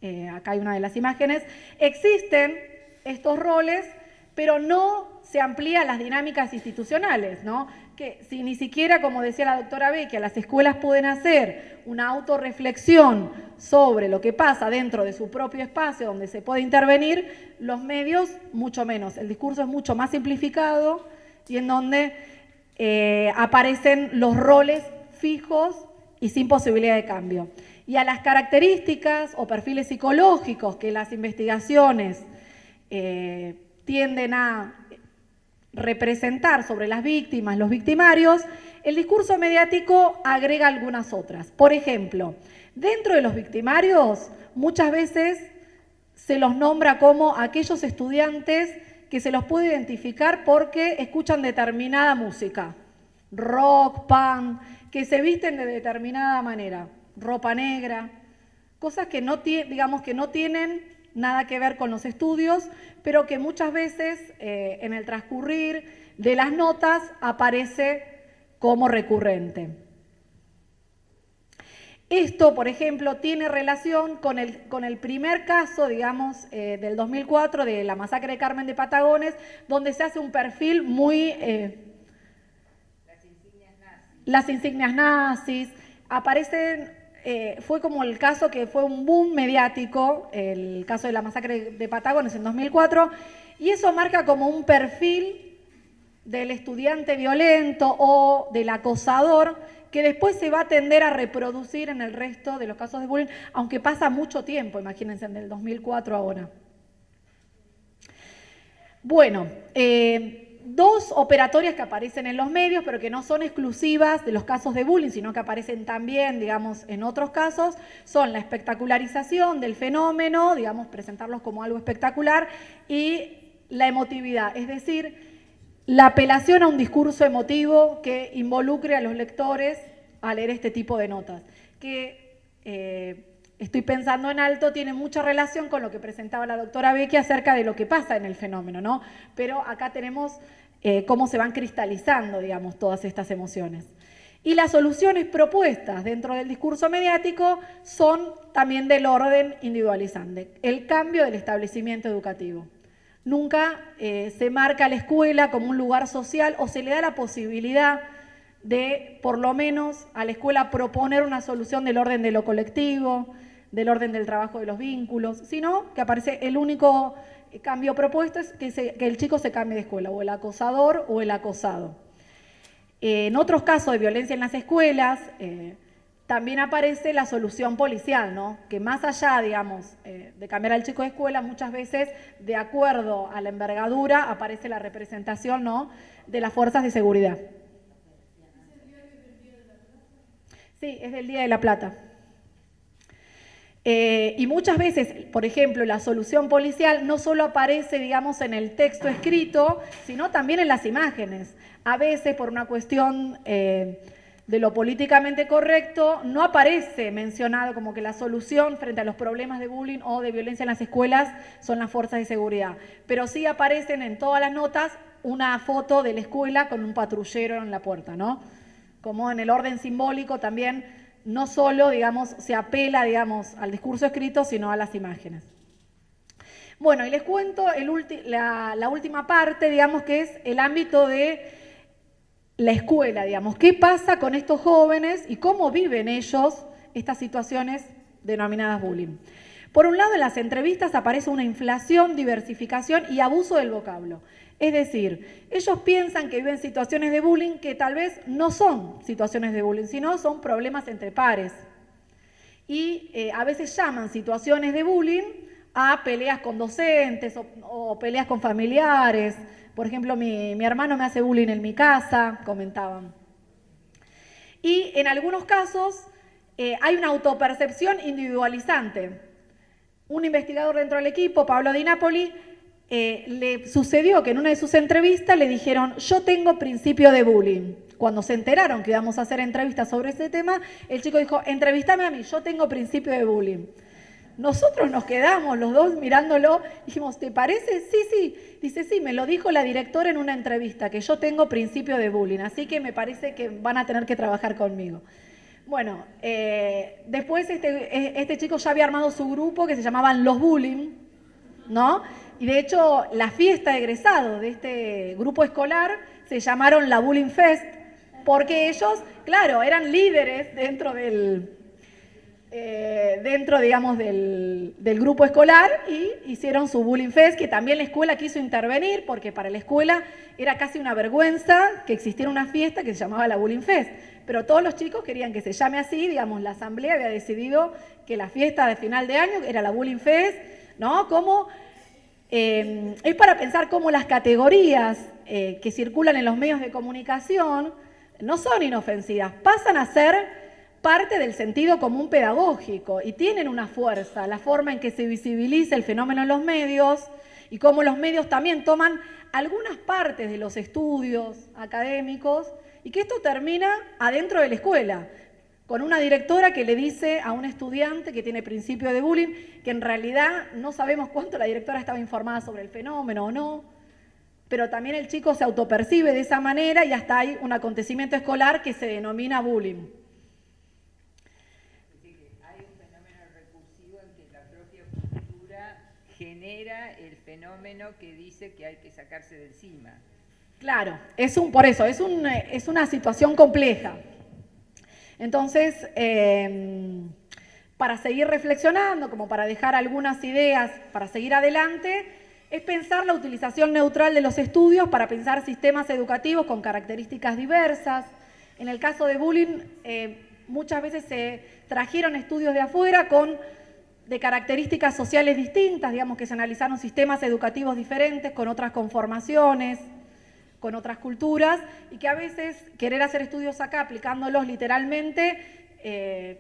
eh, acá hay una de las imágenes, existen estos roles, pero no se amplían las dinámicas institucionales, ¿no? Que si ni siquiera, como decía la doctora que las escuelas pueden hacer una autorreflexión sobre lo que pasa dentro de su propio espacio donde se puede intervenir, los medios mucho menos. El discurso es mucho más simplificado y en donde eh, aparecen los roles fijos y sin posibilidad de cambio. Y a las características o perfiles psicológicos que las investigaciones eh, tienden a representar sobre las víctimas, los victimarios, el discurso mediático agrega algunas otras. Por ejemplo, dentro de los victimarios muchas veces se los nombra como aquellos estudiantes que se los puede identificar porque escuchan determinada música, rock, punk, que se visten de determinada manera, ropa negra, cosas que no, digamos, que no tienen nada que ver con los estudios, pero que muchas veces eh, en el transcurrir de las notas aparece como recurrente. Esto, por ejemplo, tiene relación con el, con el primer caso, digamos, eh, del 2004 de la masacre de Carmen de Patagones, donde se hace un perfil muy... Eh, las insignias nazis. Las insignias nazis. Aparecen eh, fue como el caso que fue un boom mediático, el caso de la masacre de Patagones en 2004, y eso marca como un perfil del estudiante violento o del acosador que después se va a tender a reproducir en el resto de los casos de bullying, aunque pasa mucho tiempo, imagínense, en el 2004 ahora. Bueno, eh, dos operatorias que aparecen en los medios, pero que no son exclusivas de los casos de bullying, sino que aparecen también, digamos, en otros casos, son la espectacularización del fenómeno, digamos, presentarlos como algo espectacular, y la emotividad, es decir, la apelación a un discurso emotivo que involucre a los lectores a leer este tipo de notas, que eh, estoy pensando en alto, tiene mucha relación con lo que presentaba la doctora Becky acerca de lo que pasa en el fenómeno, ¿no? Pero acá tenemos eh, cómo se van cristalizando, digamos, todas estas emociones. Y las soluciones propuestas dentro del discurso mediático son también del orden individualizante, el cambio del establecimiento educativo. Nunca eh, se marca la escuela como un lugar social o se le da la posibilidad de, por lo menos, a la escuela proponer una solución del orden de lo colectivo, del orden del trabajo de los vínculos, sino que aparece el único cambio propuesto es que, el chico se cambie de escuela, o el acosador o el acosado. en otros casos de violencia en las escuelas, eh, también aparece la solución policial, ¿no? que más allá, digamos, eh, de cambiar al chico de escuela, muchas veces, de acuerdo a la envergadura, aparece la representación ¿no? de las fuerzas de seguridad. Sí, es del Día de la Plata. Eh, y muchas veces, por ejemplo, la solución policial no solo aparece, digamos, en el texto escrito, sino también en las imágenes. A veces, por una cuestión eh, de lo políticamente correcto, no aparece mencionado como que la solución frente a los problemas de bullying o de violencia en las escuelas son las fuerzas de seguridad. Pero sí aparecen en todas las notas una foto de la escuela con un patrullero en la puerta, ¿no? Como en el orden simbólico también no solo, digamos, se apela, digamos, al discurso escrito, sino a las imágenes. Bueno, y les cuento la, la, última parte, digamos, que es el ámbito de la escuela, digamos. ¿Qué pasa con estos jóvenes y cómo viven ellos estas situaciones denominadas bullying? Por un lado, en las entrevistas aparece una inflación, diversificación y abuso del vocablo. Es decir, ellos piensan que viven situaciones de bullying que tal vez no son situaciones de bullying, sino son problemas entre pares. Y eh, a veces llaman situaciones de bullying a peleas con docentes o, peleas con familiares. Por ejemplo, mi, hermano me hace bullying en mi casa, comentaban. Y en algunos casos eh, hay una autopercepción individualizante. Un investigador dentro del equipo, Pablo Di Napoli, eh, le sucedió que en una de sus entrevistas le dijeron, yo tengo principio de bullying. Cuando se enteraron que íbamos a hacer entrevistas sobre ese tema, el chico dijo, entrevistame a mí, yo tengo principio de bullying. Nosotros nos quedamos los dos mirándolo, dijimos, ¿te parece? Sí, sí. Dice, sí, me lo dijo la directora en una entrevista, que yo tengo principio de bullying, así que me parece que van a tener que trabajar conmigo. Bueno, eh, después este, este chico ya había armado su grupo que se llamaban Los Bullying, ¿no? Y de hecho, la fiesta de egresado de este grupo escolar se llamaron la Bullying Fest, porque ellos, claro, eran líderes dentro del, eh, dentro, digamos, del, del, grupo escolar y hicieron su Bullying Fest, que también la escuela quiso intervenir, porque para la escuela era casi una vergüenza que existiera una fiesta que se llamaba la Bullying Fest. Pero todos los chicos querían que se llame así, digamos, la asamblea había decidido que la fiesta de final de año era la Bullying Fest, ¿no? Como eh, es para pensar cómo las categorías eh, que circulan en los medios de comunicación no son inofensivas, pasan a ser parte del sentido común pedagógico y tienen una fuerza, la forma en que se visibiliza el fenómeno en los medios y cómo los medios también toman algunas partes de los estudios académicos y que esto termina adentro de la escuela, con una directora que le dice a un estudiante que tiene principio de bullying que en realidad no sabemos cuánto la directora estaba informada sobre el fenómeno o no, pero también el chico se autopercibe de esa manera y hasta hay un acontecimiento escolar que se denomina bullying. Hay un fenómeno recursivo en que la propia cultura genera el fenómeno que dice que hay que sacarse de encima. Claro, es un, por eso, es, un, es una situación compleja. Entonces, em, para seguir reflexionando, como para dejar algunas ideas, para seguir adelante, es pensar la utilización neutral de los estudios para pensar sistemas educativos con características diversas. En el caso de bullying, eh, muchas veces se trajeron estudios de afuera con de características sociales distintas, digamos que se analizaron sistemas educativos diferentes, con otras conformaciones, con otras culturas, y que a veces querer hacer estudios acá aplicándolos literalmente eh,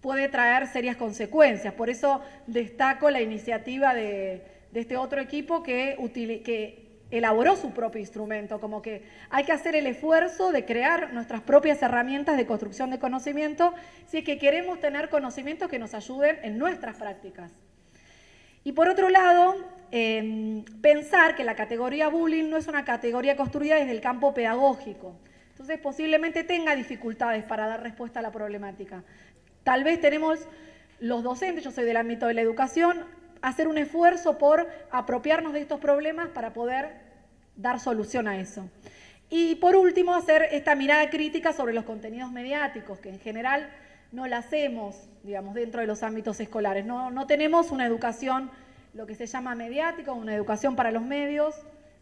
puede traer serias consecuencias. Por eso destaco la iniciativa de, este otro equipo que, que elaboró su propio instrumento, como que hay que hacer el esfuerzo de crear nuestras propias herramientas de construcción de conocimiento si es que queremos tener conocimientos que nos ayuden en nuestras prácticas. Y por otro lado, em, pensar que la categoría bullying no es una categoría construida desde el campo pedagógico. Entonces posiblemente tenga dificultades para dar respuesta a la problemática. Tal vez tenemos los docentes, yo soy del ámbito de la educación, hacer un esfuerzo por apropiarnos de estos problemas para poder dar solución a eso. Y por último, hacer esta mirada crítica sobre los contenidos mediáticos, que en general no la hacemos, digamos, dentro de los ámbitos escolares. No, no tenemos una educación, lo que se llama mediática, una educación para los medios,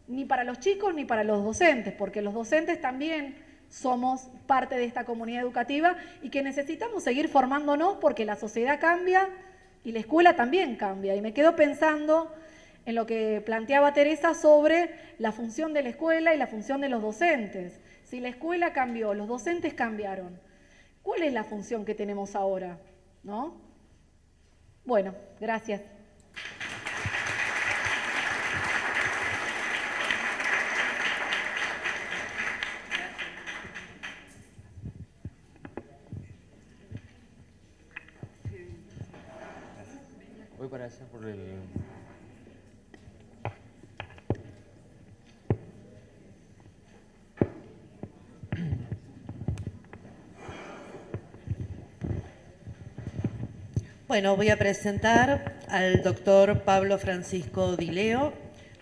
ni para los chicos ni para los docentes, porque los docentes también somos parte de esta comunidad educativa y que necesitamos seguir formándonos porque la sociedad cambia, y la escuela también cambia. Y me quedo pensando en lo que planteaba Teresa sobre la función de la escuela y la función de los docentes. Si la escuela cambió, los docentes cambiaron, ¿cuál es la función que tenemos ahora? ¿No? Bueno, gracias. por el... Bueno, voy a presentar al doctor Pablo Francisco Dileo,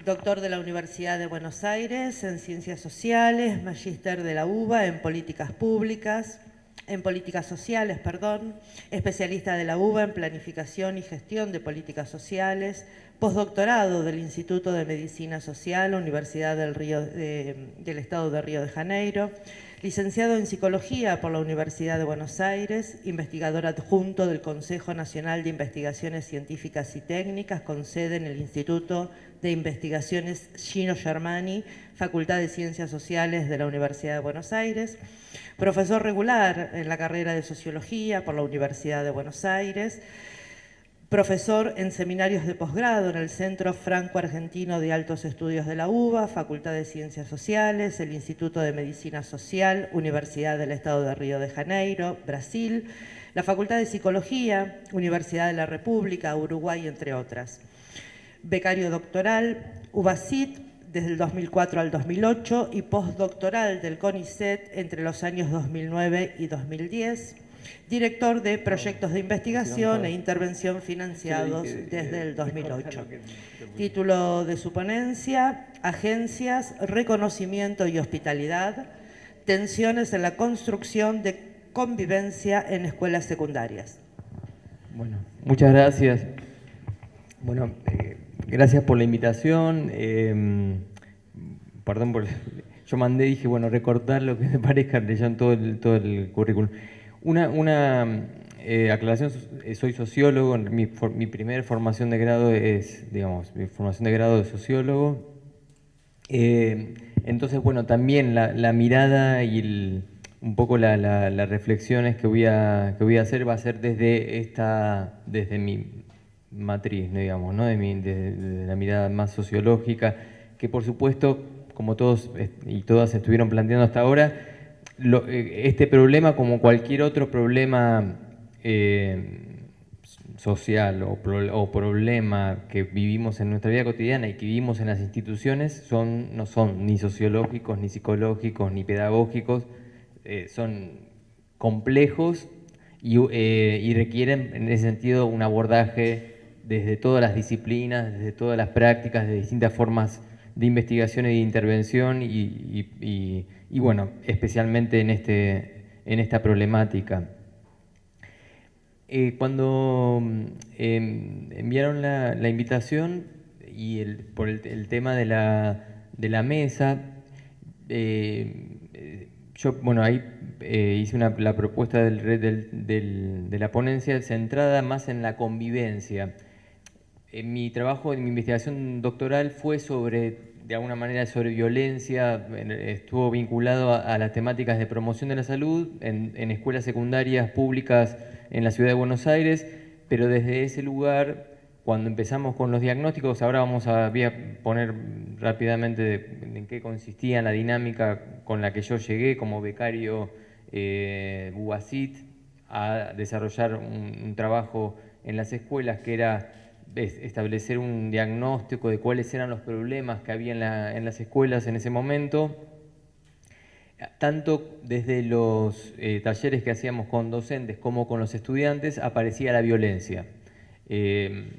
doctor de la Universidad de Buenos Aires en Ciencias Sociales, magíster de la UBA en Políticas Públicas, en políticas sociales, perdón, especialista de la UBA en planificación y gestión de políticas sociales, postdoctorado del Instituto de Medicina Social, Universidad del, Río, del Estado de Río de Janeiro, licenciado en Psicología por la Universidad de Buenos Aires, investigador adjunto del Consejo Nacional de Investigaciones Científicas y Técnicas, con sede en el Instituto de Investigaciones Gino Germani, Facultad de Ciencias Sociales de la Universidad de Buenos Aires, profesor regular en la carrera de Sociología por la Universidad de Buenos Aires, profesor en seminarios de posgrado en el Centro Franco-Argentino de Altos Estudios de la UBA, Facultad de Ciencias Sociales, el Instituto de Medicina Social, Universidad del Estado de Río de Janeiro, Brasil, la Facultad de Psicología, Universidad de la República, Uruguay, entre otras. Becario doctoral, UBACIT, desde el 2004 al 2008 y postdoctoral del CONICET entre los años 2009 y 2010, director de proyectos de investigación e intervención financiados desde el 2008. Título de su ponencia, Agencias, Reconocimiento y Hospitalidad, tensiones en la construcción de convivencia en escuelas secundarias. Bueno, muchas gracias. Bueno, eh, Gracias por la invitación. Em, perdón por... Yo mandé, dije, bueno, recortar lo que me [LAUGHS] parezca leyendo todo el, todo el currículum. Una, una eh, aclaración, soy sociólogo, mi, mi primera formación de grado es, digamos, mi formación de grado de sociólogo. entonces, bueno, también la, mirada y un poco las reflexiones que voy, a, que voy a hacer va a ser desde, esta, desde mi matriz, digamos, ¿no? de, mi, de la mirada más sociológica, que por supuesto, como todos y todas estuvieron planteando hasta ahora, eh, este problema, como cualquier otro problema eh, social o, problema que vivimos en nuestra vida cotidiana y que vivimos en las instituciones, son, no son ni sociológicos, ni psicológicos, ni pedagógicos, eh, son complejos y, y requieren en ese sentido un abordaje desde todas las disciplinas, desde todas las prácticas, de distintas formas de investigación y de intervención y, bueno, especialmente en, este, en esta problemática. Eh, cuando mm, em, enviaron la, invitación y el, por el, tema de la, de la mesa, eh, yo, bueno, ahí eh, hice la propuesta del, del, de la ponencia centrada más en la convivencia mi trabajo, mi investigación doctoral fue sobre, de alguna manera, sobre violencia, estuvo vinculado a, las temáticas de promoción de la salud en, escuelas secundarias públicas en la ciudad de Buenos Aires, pero desde ese lugar, cuando empezamos con los diagnósticos, ahora vamos a, poner rápidamente en qué consistía la dinámica con la que yo llegué como becario eh, a desarrollar un trabajo en las escuelas que era establecer un diagnóstico de cuáles eran los problemas que había en, las escuelas en ese momento, tanto desde los eh, talleres que hacíamos con docentes como con los estudiantes, aparecía la violencia. Em,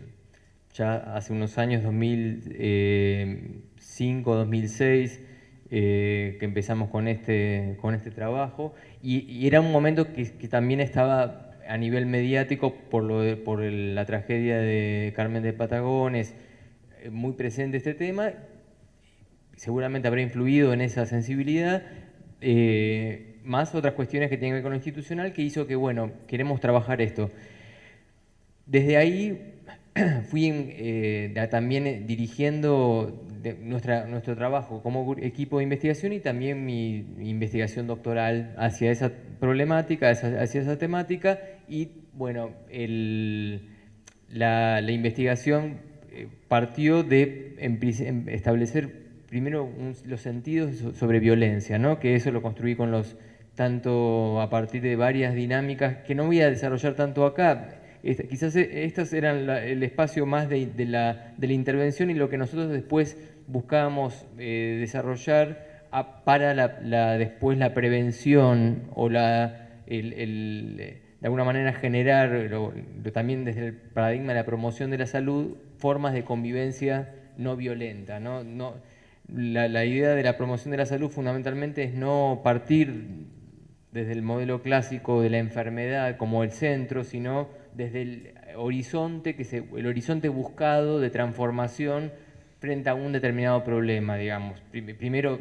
ya hace unos años, 2005, 2006, eh, que empezamos con este, con este trabajo, y, era un momento que también estaba a nivel mediático por, lo por la tragedia de Carmen de Patagones, eh, muy presente este tema, seguramente habrá influido en esa sensibilidad, eh, más otras cuestiones que tienen que ver con lo institucional, que hizo que, bueno, queremos trabajar esto. Desde ahí [CLEARS THROAT] fui eh, también dirigiendo nuestra, nuestro trabajo como equipo de investigación y también mi, investigación doctoral hacia esa problemática, hacia, esa temática y bueno, la, investigación eh, partió de establecer primero los sentidos sobre violencia, ¿no? que eso lo construí con los tanto a partir de varias dinámicas que no voy a desarrollar tanto acá, quizás eh, estas eran el espacio más de, la, intervención y lo que nosotros después buscábamos eh, desarrollar para la, después la prevención o la, de alguna manera generar, también desde el paradigma de la promoción de la salud, formas de convivencia no violenta. ¿no? No, la, idea de la promoción de la salud fundamentalmente es no partir desde el modelo clásico de la enfermedad como el centro, sino desde el horizonte, que se, el horizonte buscado de transformación frente a un determinado problema, digamos. Primero,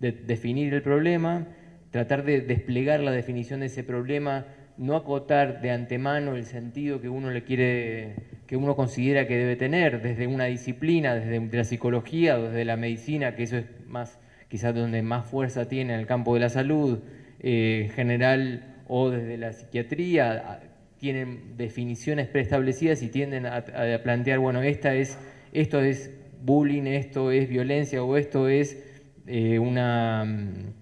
definir el problema, tratar de desplegar la definición de ese problema, no acotar de antemano el sentido que uno le quiere, que uno considera que debe tener, desde una disciplina, desde la psicología, desde la medicina, que eso es más, quizás donde más fuerza tiene en el campo de la salud eh, general, o desde la psiquiatría, tienen definiciones preestablecidas y tienden a, plantear, bueno, esta es, esto es bullying, esto es violencia o esto es eh, un mm,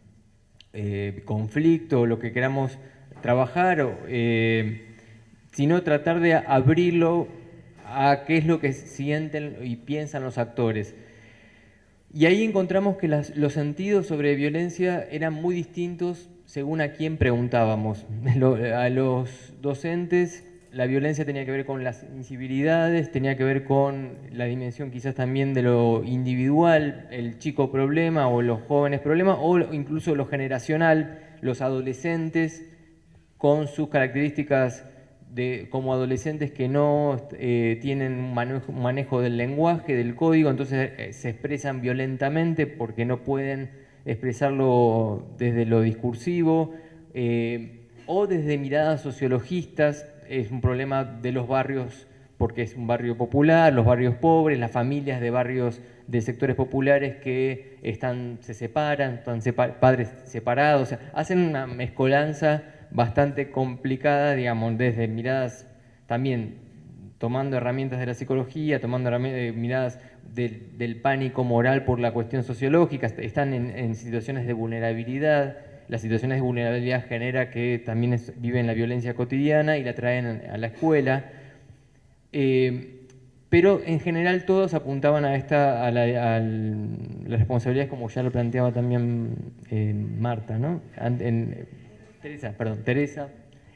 eh, conflicto, lo que queramos trabajar, eh, sino tratar de abrirlo a qué es lo que sienten y piensan los actores. Y ahí encontramos que los sentidos sobre violencia eran muy distintos según a quién preguntábamos. [LAUGHS] A los docentes la violencia tenía que ver con las incivilidades, tenía que ver con la dimensión quizás también de lo individual, el chico problema o los jóvenes problema, o incluso lo generacional, los adolescentes con sus características de, como adolescentes que no eh, tienen un manejo, del lenguaje, del código, entonces eh, se expresan violentamente porque no pueden expresarlo desde lo discursivo, eh, o desde miradas sociologistas, es un problema de los barrios porque es un barrio popular, los barrios pobres, las familias de barrios de sectores populares que están, se separan, están padres separados, hacen una mezcolanza bastante complicada, digamos, desde miradas también tomando herramientas de la psicología, tomando eh, miradas del, pánico moral por la cuestión sociológica, están en, situaciones de vulnerabilidad, las situaciones de vulnerabilidad genera que también viven la violencia cotidiana y la traen a la escuela, eh, pero en general todos apuntaban a, esta, a, la, las responsabilidades como ya lo planteaba también eh, Marta, ¿no? En, Teresa, perdón, Teresa,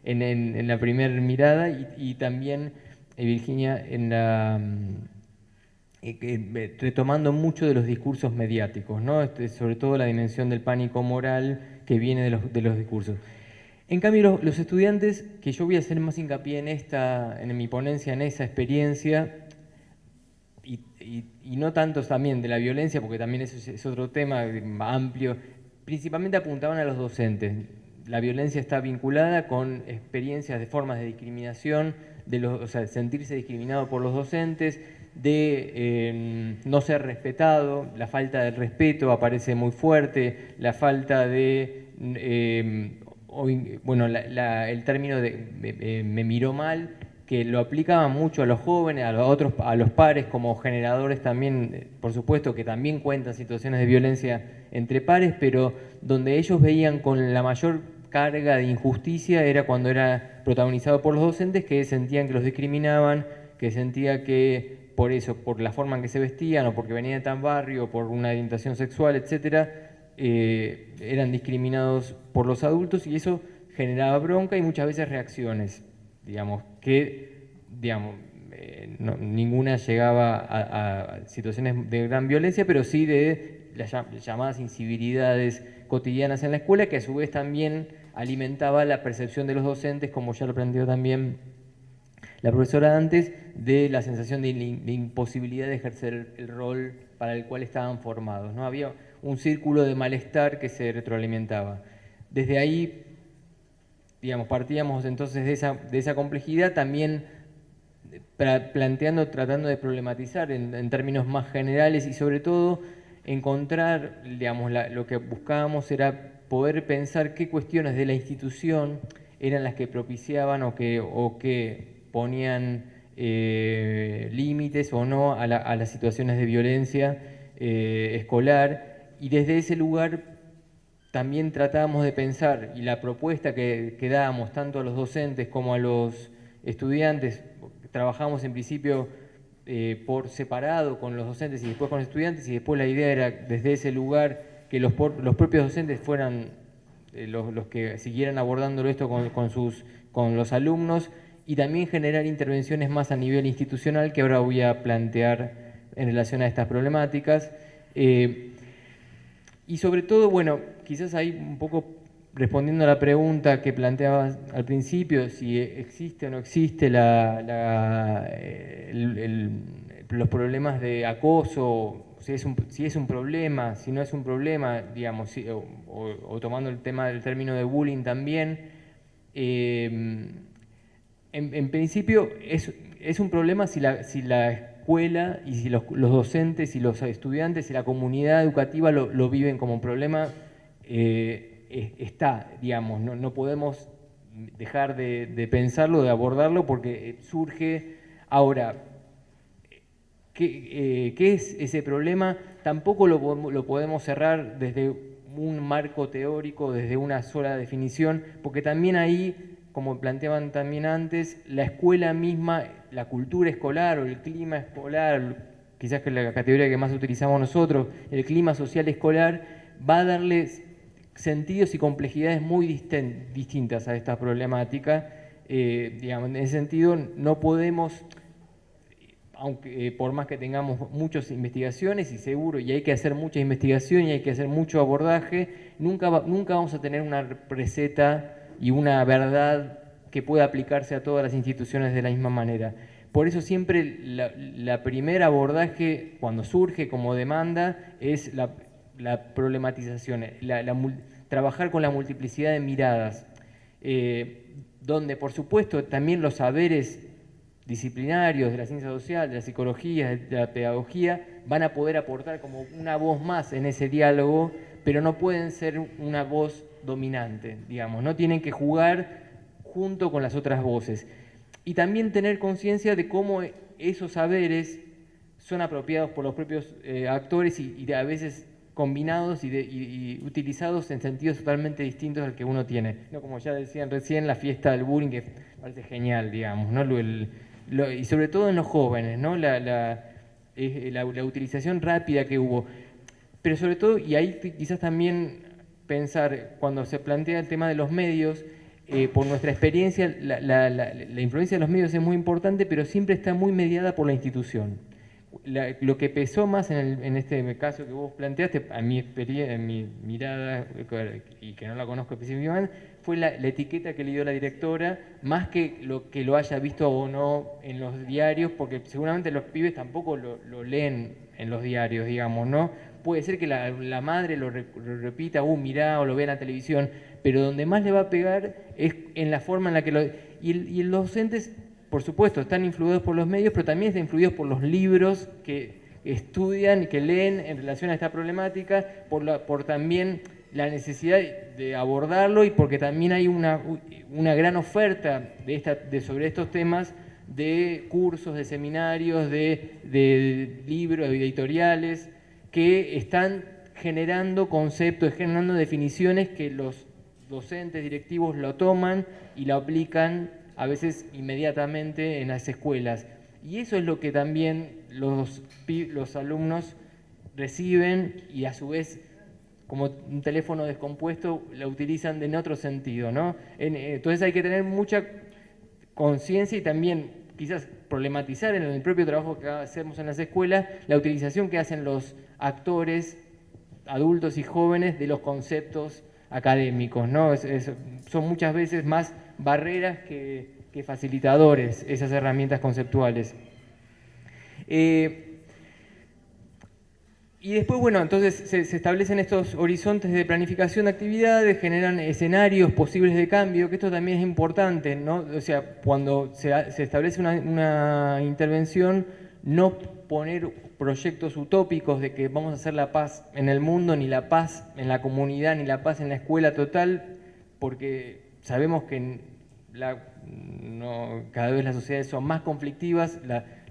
en, la primera mirada y, también eh, Virginia en la retomando mucho de los discursos mediáticos, ¿no? Este, sobre todo la dimensión del pánico moral que viene de los, de los discursos. En cambio, los, estudiantes, que yo voy a hacer más hincapié en, esta, en mi ponencia, en esa experiencia, y, no tanto también de la violencia, porque también eso es, otro tema amplio, principalmente apuntaban a los docentes. La violencia está vinculada con experiencias de formas de discriminación, de los, o sea, sentirse discriminado por los docentes, de em, no ser respetado, la falta de respeto aparece muy fuerte, la falta de eh, bueno, el término de me, miró mal, que lo aplicaban mucho a los jóvenes, a los otros, a los pares como generadores también, por supuesto que también cuentan situaciones de violencia entre pares, pero donde ellos veían con la mayor carga de injusticia era cuando era protagonizado por los docentes que sentían que los discriminaban, que sentía que por eso, por la forma en que se vestían o porque venían de tan barrio, por una orientación sexual, etcétera, eh, eran discriminados por los adultos y eso generaba bronca y muchas veces reacciones, digamos, que digamos, eh, ninguna llegaba a, situaciones de gran violencia, pero sí de las llamadas incivilidades cotidianas en la escuela, que a su vez también alimentaba la percepción de los docentes, como ya lo planteó también la profesora antes, de la sensación de, imposibilidad de ejercer el, rol para el cual estaban formados. ¿no? Había un círculo de malestar que se retroalimentaba. Desde ahí, digamos, partíamos entonces de esa, de esa complejidad, también planteando, tratando de problematizar en, términos más generales y sobre todo encontrar, digamos, lo que buscábamos era poder pensar qué cuestiones de la institución eran las que propiciaban o que, o que ponían eh, límites o no a, las situaciones de violencia eh, escolar. Y desde ese lugar también tratábamos de pensar, y la propuesta que, que dábamos tanto a los docentes como a los estudiantes, trabajamos en principio eh, por separado con los docentes y después con los estudiantes, y después la idea era desde ese lugar que los, los propios docentes fueran eh, los, que siguieran abordándolo esto con, sus, con los alumnos, y también generar intervenciones más a nivel institucional que ahora voy a plantear en relación a estas problemáticas. Eh, y sobre todo, bueno, quizás ahí un poco respondiendo a la pregunta que planteabas al principio, si existe o no existe la, los problemas de acoso, si es, un, si es un problema, si no es un problema, digamos, o, tomando el tema del término de bullying también, eh, en, principio es, es, un problema si la, si la escuela y si los, docentes y los estudiantes y la comunidad educativa lo, viven como un problema, eh, está, digamos, no, podemos dejar de, pensarlo, de abordarlo, porque eh, surge. Ahora, ¿qué, eh, es ese problema? Tampoco lo, lo podemos cerrar desde un marco teórico, desde una sola definición, porque también ahí, como planteaban también antes, la escuela misma la cultura escolar o el clima escolar, quizás que es la categoría que más utilizamos nosotros, el clima social escolar, va a darle sentidos y complejidades muy distintas a esta problemática. Eh, digamos, en ese sentido, no podemos, aunque eh, por más que tengamos muchas investigaciones y seguro, y hay que hacer mucha investigación y hay que hacer mucho abordaje, nunca, nunca vamos a tener una receta y una verdad que pueda aplicarse a todas las instituciones de la misma manera. Por eso siempre la, primer abordaje cuando surge como demanda es la, problematización, trabajar con la multiplicidad de miradas. Eh, donde por supuesto también los saberes disciplinarios de la ciencia social, de la psicología, de la pedagogía, van a poder aportar como una voz más en ese diálogo, pero no pueden ser una voz dominante, digamos, no tienen que jugar junto con las otras voces. Y también tener conciencia de cómo esos saberes son apropiados por los propios eh, actores y, a veces combinados y, utilizados en sentidos totalmente distintos al que uno tiene. No, como ya decían recién, la fiesta del bullying, que parece genial, digamos, ¿no? Y sobre todo en los jóvenes, ¿no? La, la, utilización rápida que hubo. Pero sobre todo, y ahí quizás también pensar, cuando se plantea el tema de los medios, eh, por nuestra experiencia, la influencia de los medios es muy importante, pero siempre está muy mediada por la institución lo que pesó más en, este caso que vos planteaste, a mi experiencia, en mi mirada, y que no la conozco específicamente, fue la, etiqueta que le dio la directora, más que lo que lo haya visto o no en los diarios, porque seguramente los pibes tampoco lo, leen en los diarios, digamos, ¿no? Puede ser que la, madre lo, repita, uh, mirá, o lo vea en la televisión, pero donde más le va a pegar es en la forma en la que lo... Y, los docentes por supuesto, están influidos por los medios, pero también están influidos por los libros que estudian y que leen en relación a esta problemática, por, también la necesidad de abordarlo y porque también hay una, gran oferta de sobre estos temas de cursos, de seminarios, de, de libros, de editoriales, que están generando conceptos, generando definiciones que los docentes directivos lo toman y lo aplican a veces inmediatamente en las escuelas. Y eso es lo que también los, los alumnos reciben y a su vez como un teléfono descompuesto lo utilizan en otro sentido. ¿no? Eh, entonces hay que tener mucha conciencia y también quizás problematizar en el propio trabajo que hacemos en las escuelas la utilización que hacen los actores adultos y jóvenes de los conceptos académicos. ¿no? son muchas veces más barreras que, facilitadores esas herramientas conceptuales. Eh, y después, bueno, entonces se, establecen estos horizontes de planificación de actividades, generan escenarios posibles de cambio, que esto también es importante, ¿no? O sea, cuando se, establece una, una, intervención, no poner proyectos utópicos de que vamos a hacer la paz en el mundo, ni la paz en la comunidad, ni la paz en la escuela total, porque sabemos que cada vez las sociedades son más conflictivas,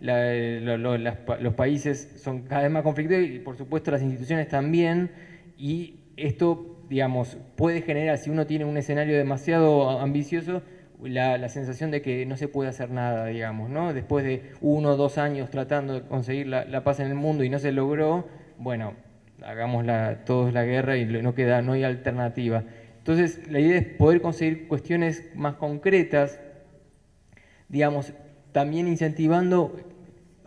los países son cada vez más conflictivos y por supuesto las instituciones también, y esto, digamos, puede generar, si uno tiene un escenario demasiado ambicioso, la, sensación de que no se puede hacer nada, digamos, ¿no? Después de uno o dos años tratando de conseguir la, paz en el mundo y no se logró, bueno, hagamos todos la guerra y no queda, no hay alternativa. Entonces, la idea es poder conseguir cuestiones más concretas, digamos, también incentivando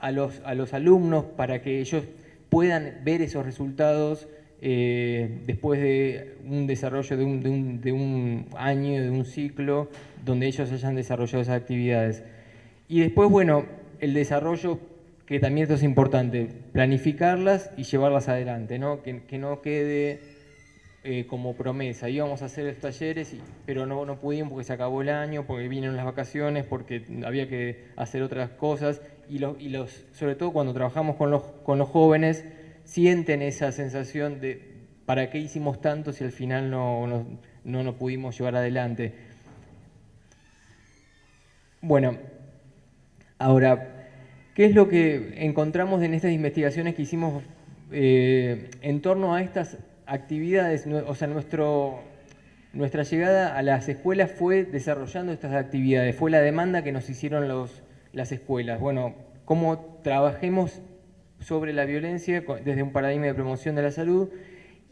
a los, a los alumnos para que ellos puedan ver esos resultados eh, después de un desarrollo de un, de, un, de un, año, de un ciclo, donde ellos hayan desarrollado esas actividades. Y después, bueno, el desarrollo, que también esto es importante, planificarlas y llevarlas adelante, ¿no? Que, que no quede eh, como promesa. Íbamos a hacer los talleres, pero no, no pudimos porque se acabó el año, porque vinieron las vacaciones, porque había que hacer otras cosas. Y, los, y los, sobre todo cuando trabajamos con los, con los jóvenes, sienten esa sensación de ¿para qué hicimos tanto si al final no, no, no nos pudimos llevar adelante? Bueno, ahora, ¿qué es lo que encontramos en estas investigaciones que hicimos eh, en torno a estas actividades, o sea, nuestra llegada a las escuelas fue desarrollando estas actividades, fue la demanda que nos hicieron los, las escuelas. Bueno, cómo trabajemos sobre la violencia desde un paradigma de promoción de la salud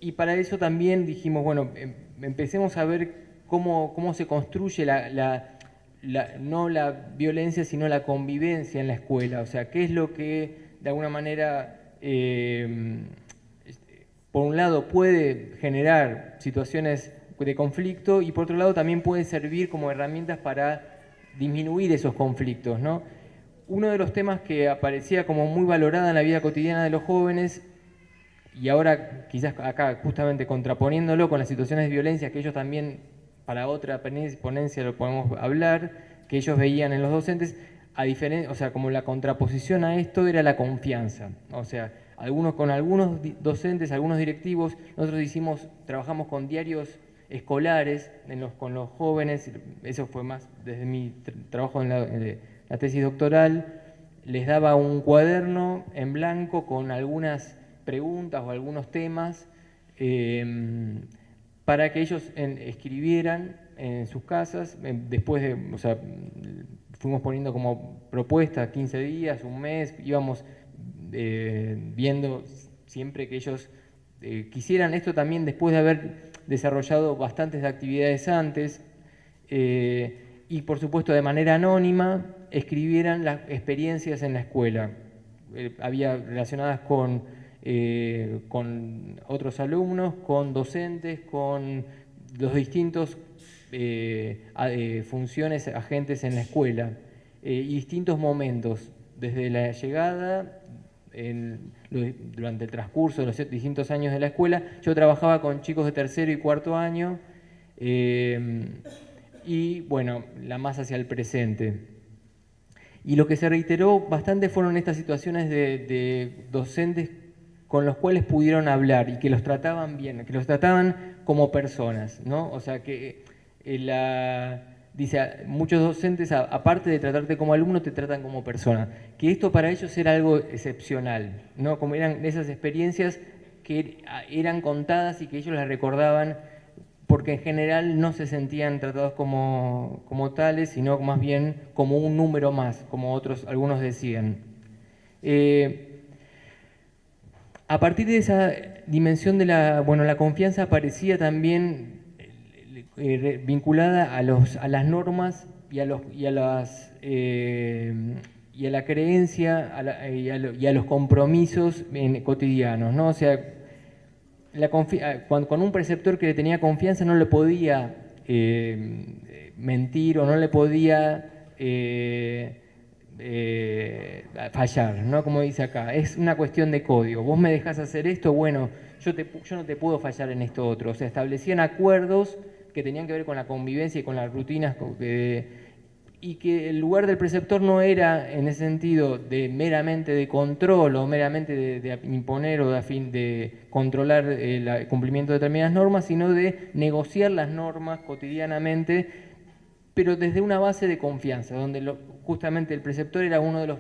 y para eso también dijimos, bueno, em, empecemos a ver cómo, cómo se construye la, la, no la violencia, sino la convivencia en la escuela, o sea, qué es lo que de alguna manera... Eh, por un lado puede generar situaciones de conflicto y por otro lado también puede servir como herramientas para disminuir esos conflictos. ¿no? Uno de los temas que aparecía como muy valorada en la vida cotidiana de los jóvenes y ahora quizás acá justamente contraponiéndolo con las situaciones de violencia que ellos también para otra ponencia lo podemos hablar, que ellos veían en los docentes, a diferencia, o sea, como la contraposición a esto era la confianza. O sea, algunos con algunos docentes, algunos directivos, nosotros hicimos, trabajamos con diarios escolares con los jóvenes, eso fue más desde mi trabajo en la, tesis doctoral, les daba un cuaderno en blanco con algunas preguntas o algunos temas em, para que ellos escribieran en sus casas, em, después de, o sea, fuimos poniendo como propuesta 15 días, un mes, íbamos eh, viendo siempre que ellos eh, quisieran esto también después de haber desarrollado bastantes actividades antes eh, y por supuesto de manera anónima escribieran las experiencias en la escuela. Eh, había relacionadas con, eh, con otros alumnos, con docentes, con los distintos funciones, agentes en la escuela y distintos momentos, desde la llegada, durante el transcurso de los distintos años de la escuela, yo trabajaba con chicos de tercero y cuarto año eh, y bueno, la más hacia el presente. Y lo que se reiteró bastante fueron estas situaciones de, docentes con los cuales pudieron hablar y que los trataban bien, que los trataban como personas, ¿no? O sea, que eh, la dice, muchos docentes, aparte de tratarte como alumno, te tratan como persona. Que esto para ellos era algo excepcional, ¿no? Como eran esas experiencias que eran contadas y que ellos las recordaban porque en general no se sentían tratados como, tales, sino más bien como un número más, como otros, algunos decían. Eh, a partir de esa dimensión de la, bueno, la confianza aparecía también eh, vinculada a, los, a las normas y a, los, y a, las, eh, y a la creencia eh, y, a los compromisos cotidianos. ¿no? O sea, la con un preceptor que le tenía confianza no le podía mentir o no le podía fallar, ¿no? como dice acá. Es una cuestión de código. Vos me dejás hacer esto, bueno, yo, te, yo no te puedo fallar en esto otro. O sea, establecían acuerdos que tenían que ver con la convivencia y con las rutinas, y que el lugar del preceptor no era en ese sentido de meramente de control o meramente de, imponer o de, de controlar el cumplimiento de determinadas normas, sino de negociar las normas cotidianamente, pero desde una base de confianza, donde justamente el preceptor era uno de, los,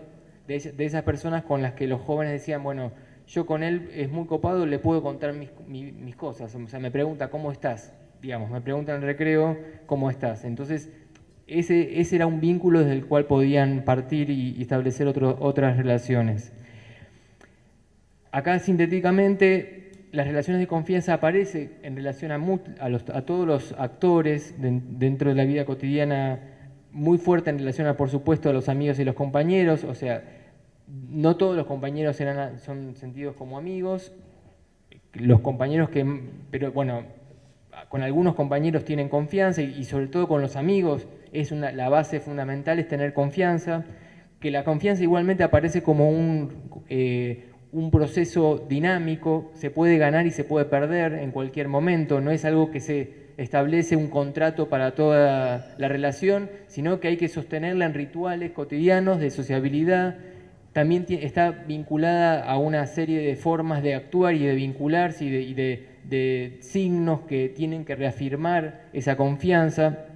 de, esas personas con las que los jóvenes decían, bueno, yo con él es muy copado, le puedo contar mis, mis cosas, o sea, me pregunta, ¿cómo estás? Digamos, me preguntan en recreo, ¿cómo estás? Entonces, ese, ese era un vínculo desde el cual podían partir y, establecer otras relaciones. Acá, sintéticamente, las relaciones de confianza aparecen en relación a, a, todos los actores dentro de la vida cotidiana, muy fuerte en relación a, por supuesto, a los amigos y los compañeros, o sea, no todos los compañeros eran, son sentidos como amigos, los compañeros que, pero bueno, con algunos compañeros tienen confianza y, sobre todo con los amigos es la base fundamental es tener confianza, que la confianza igualmente aparece como un, eh, un proceso dinámico, se puede ganar y se puede perder en cualquier momento, no es algo que se establece un contrato para toda la relación, sino que hay que sostenerla en rituales cotidianos de sociabilidad, también está vinculada a una serie de formas de actuar y de vincularse y de de signos que tienen que reafirmar esa confianza.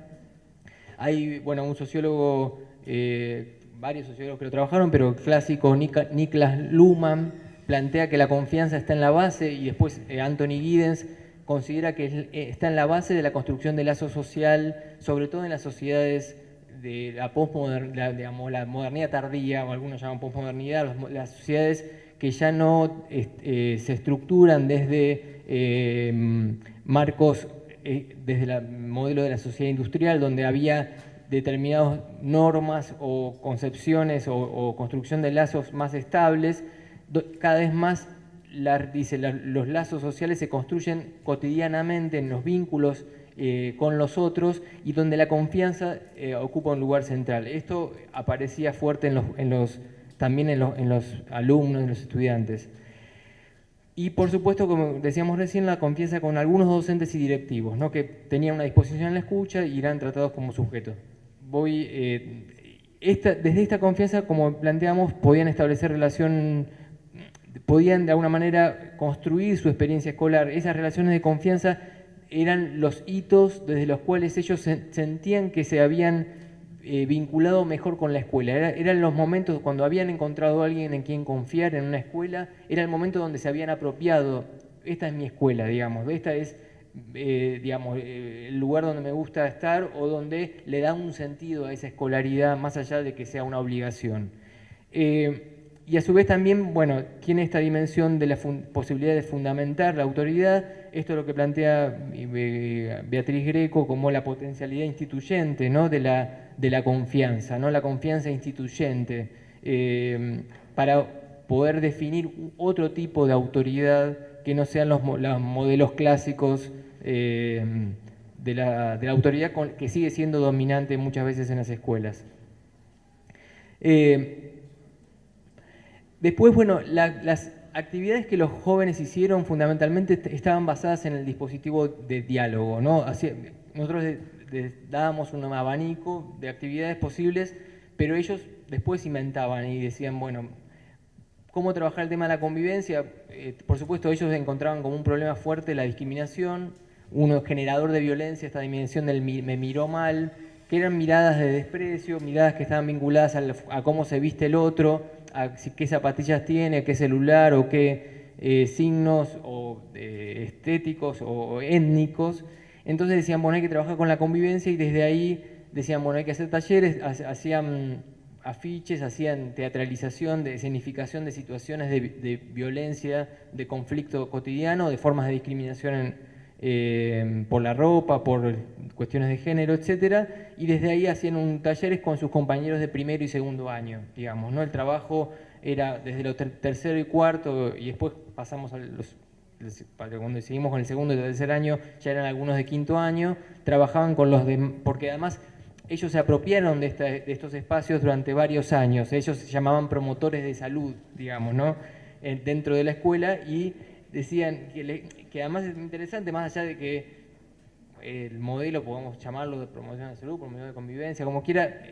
Hay, bueno, un sociólogo, eh, varios sociólogos que lo trabajaron, pero el clásico Niklas Luhmann plantea que la confianza está en la base y después eh, Anthony Giddens considera que eh, está en la base de la construcción del lazo social, sobre todo en las sociedades de la postmodernidad, digamos, la modernidad tardía, o algunos llaman postmodernidad, las sociedades que ya no se estructuran desde Em, marcos eh, desde el modelo de la sociedad industrial, donde había determinadas normas o concepciones o, construcción de lazos más estables, cada vez más dice, los lazos sociales se construyen cotidianamente en los vínculos eh, con los otros y donde la confianza eh, ocupa un lugar central. Esto aparecía fuerte en los, también en los, alumnos, en los estudiantes. Y por supuesto, como decíamos recién, la confianza con algunos docentes y directivos, ¿no? que tenían una disposición en la escucha y eran tratados como sujetos. Voy, eh, desde esta confianza, como planteamos, podían establecer relación, podían de alguna manera construir su experiencia escolar. Esas relaciones de confianza eran los hitos desde los cuales ellos sentían que se habían eh, vinculado mejor con la escuela. eran los momentos cuando habían encontrado a alguien en quien confiar en una escuela, era el momento donde se habían apropiado, esta es mi escuela, digamos, esta es eh, digamos, eh, el lugar donde me gusta estar o donde le da un sentido a esa escolaridad más allá de que sea una obligación. y a su vez también, bueno, tiene esta dimensión de la posibilidad de fundamentar la autoridad, esto es lo que plantea Beatriz Greco como la potencialidad instituyente ¿no? de la de la confianza, ¿no? la confianza instituyente, eh, para poder definir otro tipo de autoridad que no sean los, modelos clásicos eh, de, la, autoridad que sigue siendo dominante muchas veces en las escuelas. Eh, después, bueno, las actividades que los jóvenes hicieron fundamentalmente estaban basadas en el dispositivo de diálogo. ¿no? nosotros dábamos un abanico de actividades posibles, pero ellos después inventaban y decían, bueno, ¿cómo trabajar el tema de la convivencia? Eh, por supuesto, ellos encontraban como un problema fuerte la discriminación, uno generador de violencia, esta dimensión del me miró mal, que eran miradas de desprecio, miradas que estaban vinculadas a cómo se viste el otro, a qué zapatillas tiene, qué celular o qué eh, signos o, eh, estéticos o étnicos, entonces decían, bueno, hay que trabajar con la convivencia y desde ahí decían, bueno, hay que hacer talleres, hacían afiches, hacían teatralización de escenificación de situaciones de, violencia, de conflicto cotidiano, de formas de discriminación eh, por la ropa, por cuestiones de género, etcétera, y desde ahí hacían un talleres con sus compañeros de primero y segundo año, digamos, ¿no? El trabajo era desde los tercero y cuarto y después pasamos a los cuando seguimos con el segundo y tercer año, ya eran algunos de quinto año, trabajaban con los de, porque además ellos se apropiaron de, estos espacios durante varios años, ellos se llamaban promotores de salud, digamos, ¿no? dentro de la escuela y decían que, además es interesante, más allá de que el modelo, podemos llamarlo de promoción de salud, promoción de convivencia, como quiera,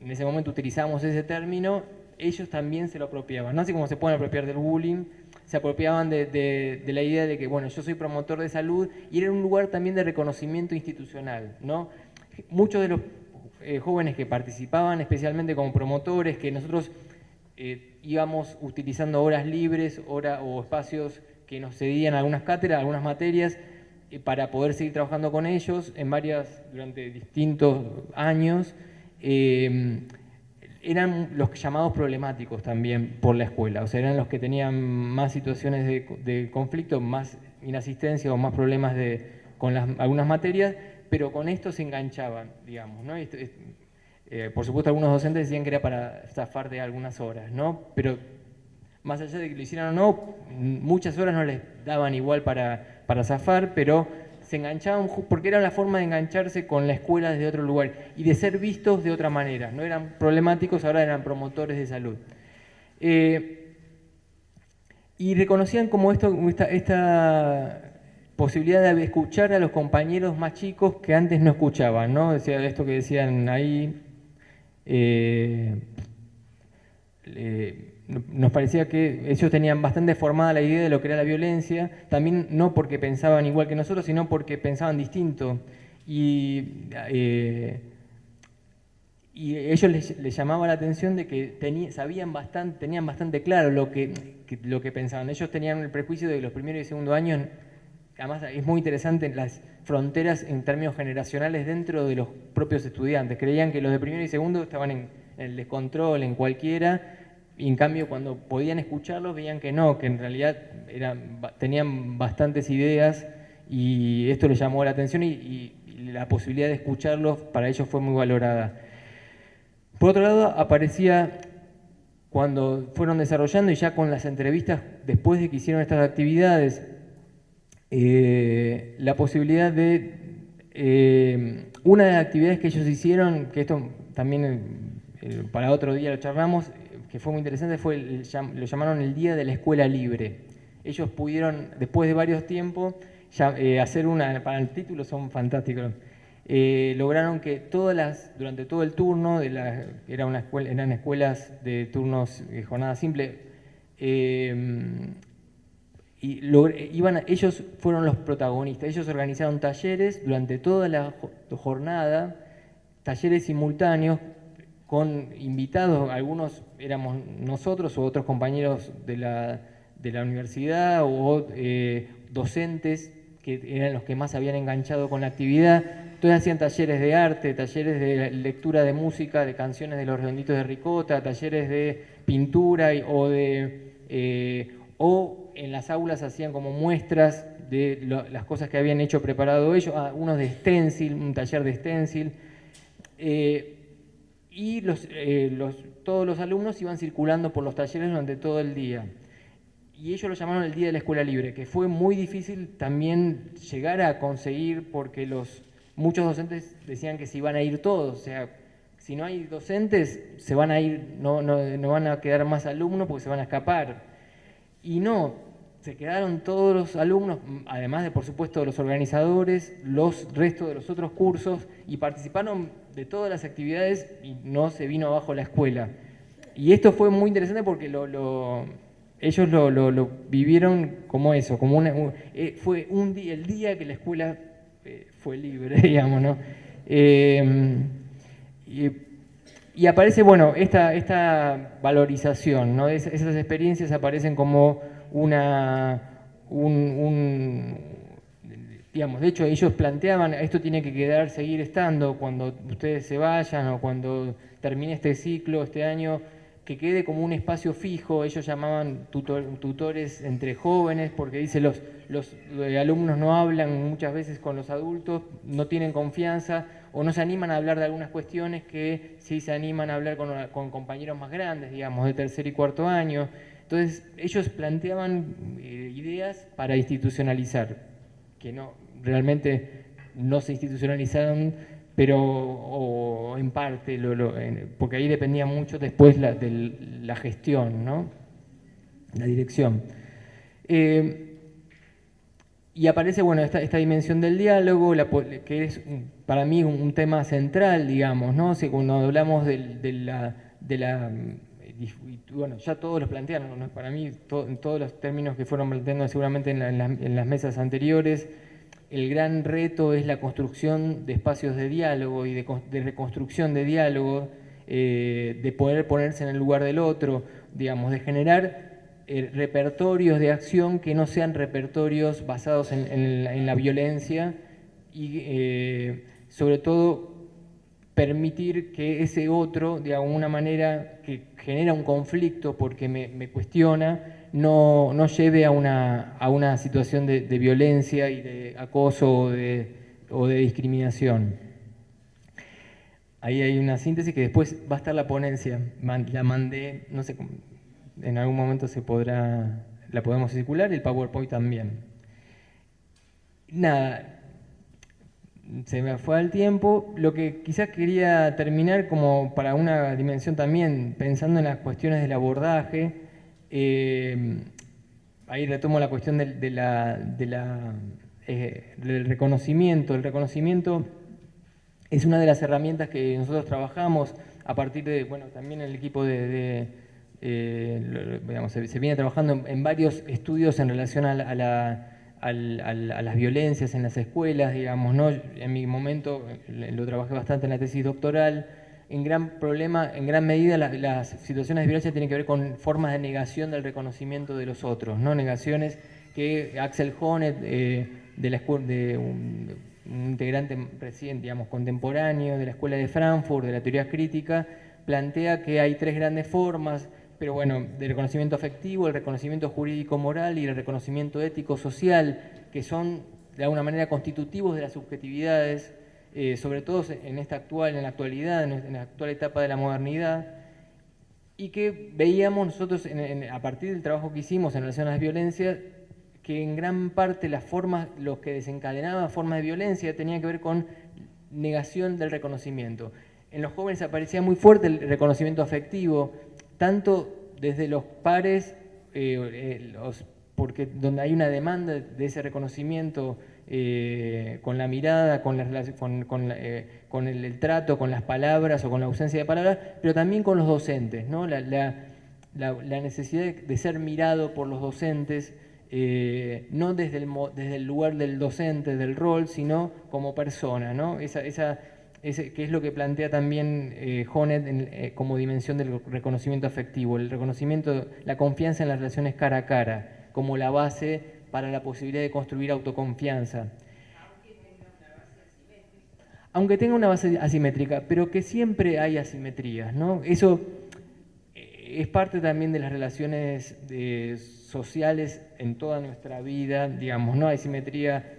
en ese momento utilizamos ese término, ellos también se lo apropiaban, no así como se pueden apropiar del bullying, se apropiaban de, la idea de que, bueno, yo soy promotor de salud y era un lugar también de reconocimiento institucional, ¿no? Muchos de los eh, jóvenes que participaban, especialmente como promotores, que nosotros eh, íbamos utilizando horas libres hora, o espacios que nos cedían algunas cátedras, algunas materias, eh, para poder seguir trabajando con ellos en varias, durante distintos años eran los llamados problemáticos también por la escuela, o sea, eran los que tenían más situaciones de, conflicto, más inasistencia o más problemas de, con algunas materias, pero con esto se enganchaban, digamos, ¿no? Eh, por supuesto, algunos docentes decían que era para zafar de algunas horas, ¿no? Pero más allá de que lo hicieran o no, muchas horas no les daban igual para, para zafar, pero se enganchaban porque era la forma de engancharse con la escuela desde otro lugar y de ser vistos de otra manera. No eran problemáticos, ahora eran promotores de salud. Eh, y reconocían como esto, esta, posibilidad de escuchar a los compañeros más chicos que antes no escuchaban, ¿no? Decía esto que decían ahí. Eh, nos parecía que ellos tenían bastante formada la idea de lo que era la violencia, también no porque pensaban igual que nosotros, sino porque pensaban distinto. Y, eh, y ellos les, llamaba la atención de que sabían bastante, tenían bastante claro lo que, lo que pensaban. Ellos tenían el prejuicio de que los primeros y segundos años, además es muy interesante las fronteras en términos generacionales dentro de los propios estudiantes. Creían que los de primero y segundo estaban en el descontrol, en cualquiera, y en cambio cuando podían escucharlos veían que no, que en realidad eran, tenían bastantes ideas y esto les llamó la atención y, la posibilidad de escucharlos para ellos fue muy valorada. Por otro lado, aparecía cuando fueron desarrollando y ya con las entrevistas después de que hicieron estas actividades, eh, la posibilidad de... Eh, una de las actividades que ellos hicieron, que esto también eh, para otro día lo charlamos, que fue muy interesante fue, lo llamaron el Día de la Escuela Libre. ellos pudieron, después de varios tiempos, eh, hacer una, para el título son fantásticos, eh, lograron que todas las, durante todo el turno, era una escuela, eran escuelas de turnos, de jornada simple, eh, y iban, ellos fueron los protagonistas, ellos organizaron talleres durante toda la jornada, talleres simultáneos con invitados, algunos éramos nosotros o otros compañeros de la, de la universidad o eh, docentes que eran los que más habían enganchado con la actividad. Entonces hacían talleres de arte, talleres de lectura de música, de canciones de los redonditos de Ricota, talleres de pintura o de... Eh, o en las aulas hacían como muestras de las cosas que habían hecho preparado ellos, ah, unos de stencil, un taller de stencil. Eh, y los, todos los alumnos iban circulando por los talleres durante todo el día y ellos lo llamaron el Día de la Escuela Libre, que fue muy difícil también llegar a conseguir porque los, muchos docentes decían que se iban a ir todos, o sea, si no hay docentes, se van a ir, no, no, no van a quedar más alumnos porque se van a escapar. Y no, se quedaron todos los alumnos, además de por supuesto los organizadores, los restos de los otros cursos, y participaron de todas las actividades y no se vino abajo la escuela. Y esto fue muy interesante porque lo, lo ellos lo, vivieron como eso, como una, eh, fue un día, el día que la escuela eh, fue libre, [LAUGHS] digamos, ¿no? Em, y, aparece, bueno, esta, esta valorización, ¿no? esas experiencias aparecen como una, un, digamos, de hecho ellos planteaban, esto tiene que quedar, seguir estando cuando ustedes se vayan o cuando termine este ciclo, este año, que quede como un espacio fijo, ellos llamaban tutores entre jóvenes, porque dice los, los eh, alumnos no hablan muchas veces con los adultos, no tienen confianza o no se animan a hablar de algunas cuestiones que sí se animan a hablar con, compañeros más grandes, digamos, de tercer y cuarto año. Entonces ellos planteaban eh, ideas para institucionalizar, que no realmente no se institucionalizaron pero o en parte, porque ahí dependía mucho después la, de la gestión, ¿no? la dirección. Eh, y aparece bueno, esta, dimensión del diálogo, que es para mí un, tema central, digamos, ¿no? cuando hablamos de, la, de la bueno, ya todos los plantearon, para mí en todos los términos que fueron planteando seguramente en, las mesas anteriores, el gran reto es la construcción de espacios de diálogo y de, reconstrucción de diálogo, eh, de poder ponerse en el lugar del otro, digamos, de generar eh, repertorios de acción que no sean repertorios basados en, la, violencia y eh, sobre todo permitir que ese otro, de alguna manera genera un conflicto porque me cuestiona, no, no lleve a una, a una situación de, violencia y de acoso o de, o de, discriminación. Ahí hay una síntesis que después va a estar la ponencia. La mandé, no sé, en algún momento se podrá, la podemos circular, el PowerPoint también. Nada, se me fue al tiempo. Lo que quizás quería terminar como para una dimensión también, pensando en las cuestiones del abordaje, eh, ahí retomo la cuestión de, eh, del reconocimiento. El reconocimiento es una de las herramientas que nosotros trabajamos a partir de, bueno, también el equipo de, eh, se, viene trabajando en, varios estudios en relación a, las violencias en las escuelas, digamos, ¿no? En mi momento lo trabajé bastante en la tesis doctoral, en gran problema, en gran medida las situaciones de violencia tienen que ver con formas de negación del reconocimiento de los otros, ¿no? Negaciones que Axel Honneth, eh, de la de un, integrante recién, digamos, contemporáneo de la Escuela de Frankfurt, de la teoría crítica, plantea que hay tres grandes formas, pero bueno, del reconocimiento afectivo, el reconocimiento jurídico-moral y el reconocimiento ético-social, que son de alguna manera constitutivos de las subjetividades eh, sobre todo en esta actual, en la actualidad, en la actual etapa de la modernidad, y que veíamos nosotros a partir del trabajo que hicimos en relación a las violencias, que en gran parte las formas, los que desencadenaban formas de violencia tenían que ver con negación del reconocimiento. En los jóvenes aparecía muy fuerte el reconocimiento afectivo, tanto desde los pares, eh, eh, porque donde hay una demanda de ese reconocimiento eh, con la mirada, con, el, trato, con las palabras o con la ausencia de palabras, pero también con los docentes, ¿no? la, necesidad de ser mirado por los docentes, no desde el, lugar del docente, del rol, sino como persona, ¿no? esa que es lo que plantea también eh, Honet como dimensión del reconocimiento afectivo, el reconocimiento, la confianza en las relaciones cara a cara, como la base para la posibilidad de construir autoconfianza. Aunque tenga una base asimétrica, pero que siempre hay asimetrías, ¿no? Eso eh, es parte también de las relaciones sociales en toda nuestra vida, digamos, ¿no? Hay simetría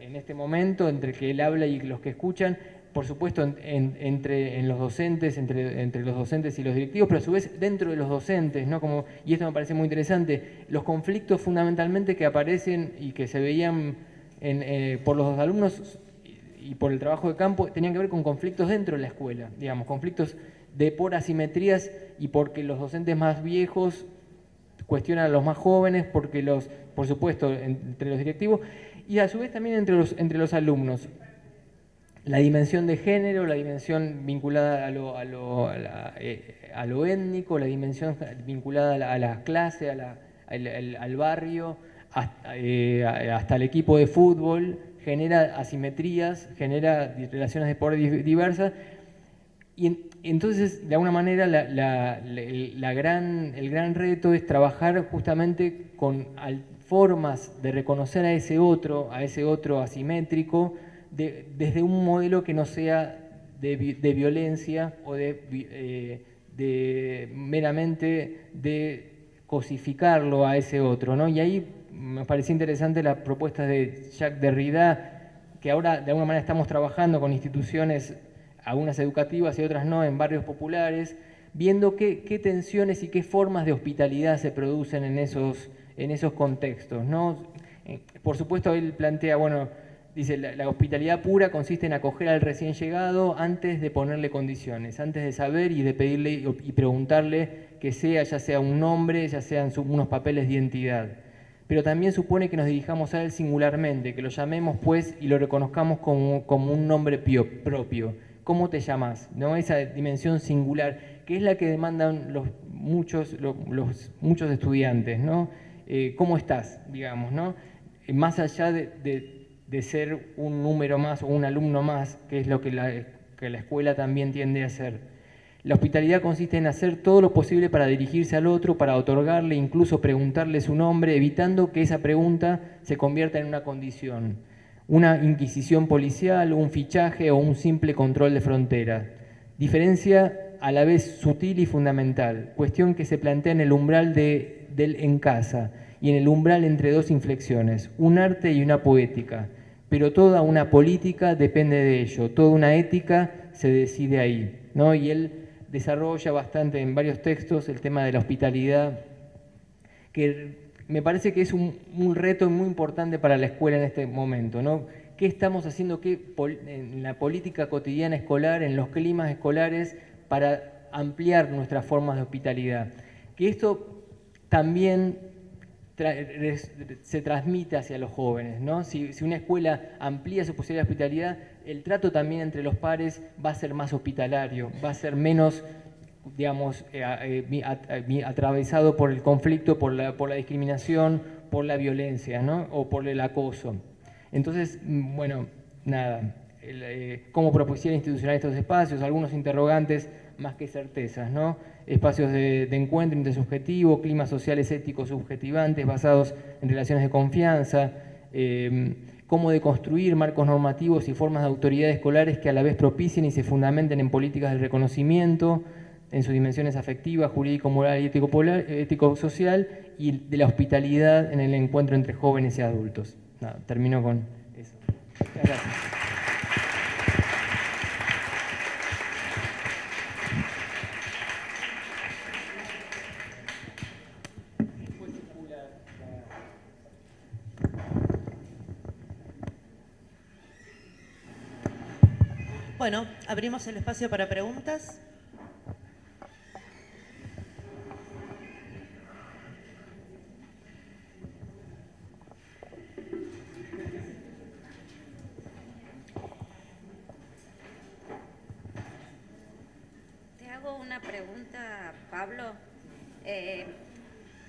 en este momento entre que él habla y los que escuchan, por supuesto, entre en los docentes, entre, entre, los docentes y los directivos, pero a su vez dentro de los docentes, ¿no? Como, y esto me parece muy interesante, los conflictos fundamentalmente que aparecen y que se veían eh, por los alumnos y por el trabajo de campo, tenían que ver con conflictos dentro de la escuela, digamos, conflictos de por asimetrías y porque los docentes más viejos cuestionan a los más jóvenes, porque los, por supuesto, entre los directivos, y a su vez también entre los, entre los alumnos la dimensión de género, la dimensión vinculada a lo, a lo, eh, étnico, la dimensión vinculada a la, clase, al, barrio, eh, hasta, el equipo de fútbol, genera asimetrías, genera relaciones de poder diversas. Y entonces, de alguna manera, la, gran, el gran reto es trabajar justamente con formas de reconocer a ese otro, a ese otro asimétrico, desde un modelo que no sea de, violencia o eh, de, meramente de cosificarlo a ese otro. ¿no? Y ahí me pareció interesante la propuesta de Jacques Derrida, que ahora de alguna manera estamos trabajando con instituciones, algunas educativas y otras no, en barrios populares, viendo qué, qué tensiones y qué formas de hospitalidad se producen en esos, en esos contextos. ¿no? Eh, por supuesto, él plantea, bueno, Dice, la, hospitalidad pura consiste en acoger al recién llegado antes de ponerle condiciones, antes de saber y de pedirle y preguntarle que sea, ya sea un nombre, ya sean unos papeles de identidad. Pero también supone que nos dirijamos a él singularmente, que lo llamemos pues y lo reconozcamos como, un nombre propio. ¿Cómo te llamas? ¿No? Esa dimensión singular, que es la que demandan los muchos, los, muchos estudiantes, ¿no? Eh, ¿Cómo estás? Digamos, ¿no? Más allá de ser un número más o un alumno más, que es lo que la, la escuela también tiende a hacer. La hospitalidad consiste en hacer todo lo posible para dirigirse al otro, para otorgarle, incluso preguntarle su nombre, evitando que esa pregunta se convierta en una condición, una inquisición policial, un fichaje o un simple control de frontera. Diferencia a la vez sutil y fundamental, cuestión que se plantea en el umbral de, del en casa y en el umbral entre dos inflexiones, un arte y una poética pero toda una política depende de ello, toda una ética se decide ahí. ¿no? Y él desarrolla bastante en varios textos el tema de la hospitalidad, que me parece que es un, reto muy importante para la escuela en este momento. ¿no? ¿Qué estamos haciendo qué, en la política cotidiana escolar, en los climas escolares, para ampliar nuestras formas de hospitalidad? Que esto también se transmite hacia los jóvenes. ¿no? Si, una escuela amplía su posibilidad de hospitalidad, el trato también entre los pares va a ser más hospitalario, va a ser menos digamos, eh, eh, atravesado por el conflicto, por la, discriminación, por la violencia ¿no? o por el acoso. Entonces, mm, bueno, nada, eh, cómo propusieron institucionar estos espacios, algunos interrogantes más que certezas, ¿no? Espacios de, encuentro intersubjetivo, climas sociales éticos subjetivantes basados en relaciones de confianza, eh, cómo deconstruir marcos normativos y formas de autoridad escolares que a la vez propicien y se fundamenten en políticas de reconocimiento, en sus dimensiones afectivas, jurídico, moral y ético-social, y de la hospitalidad en el encuentro entre jóvenes y adultos. termino con eso. gracias. Bueno, abrimos el espacio para preguntas. Te hago una pregunta, Pablo. Eh,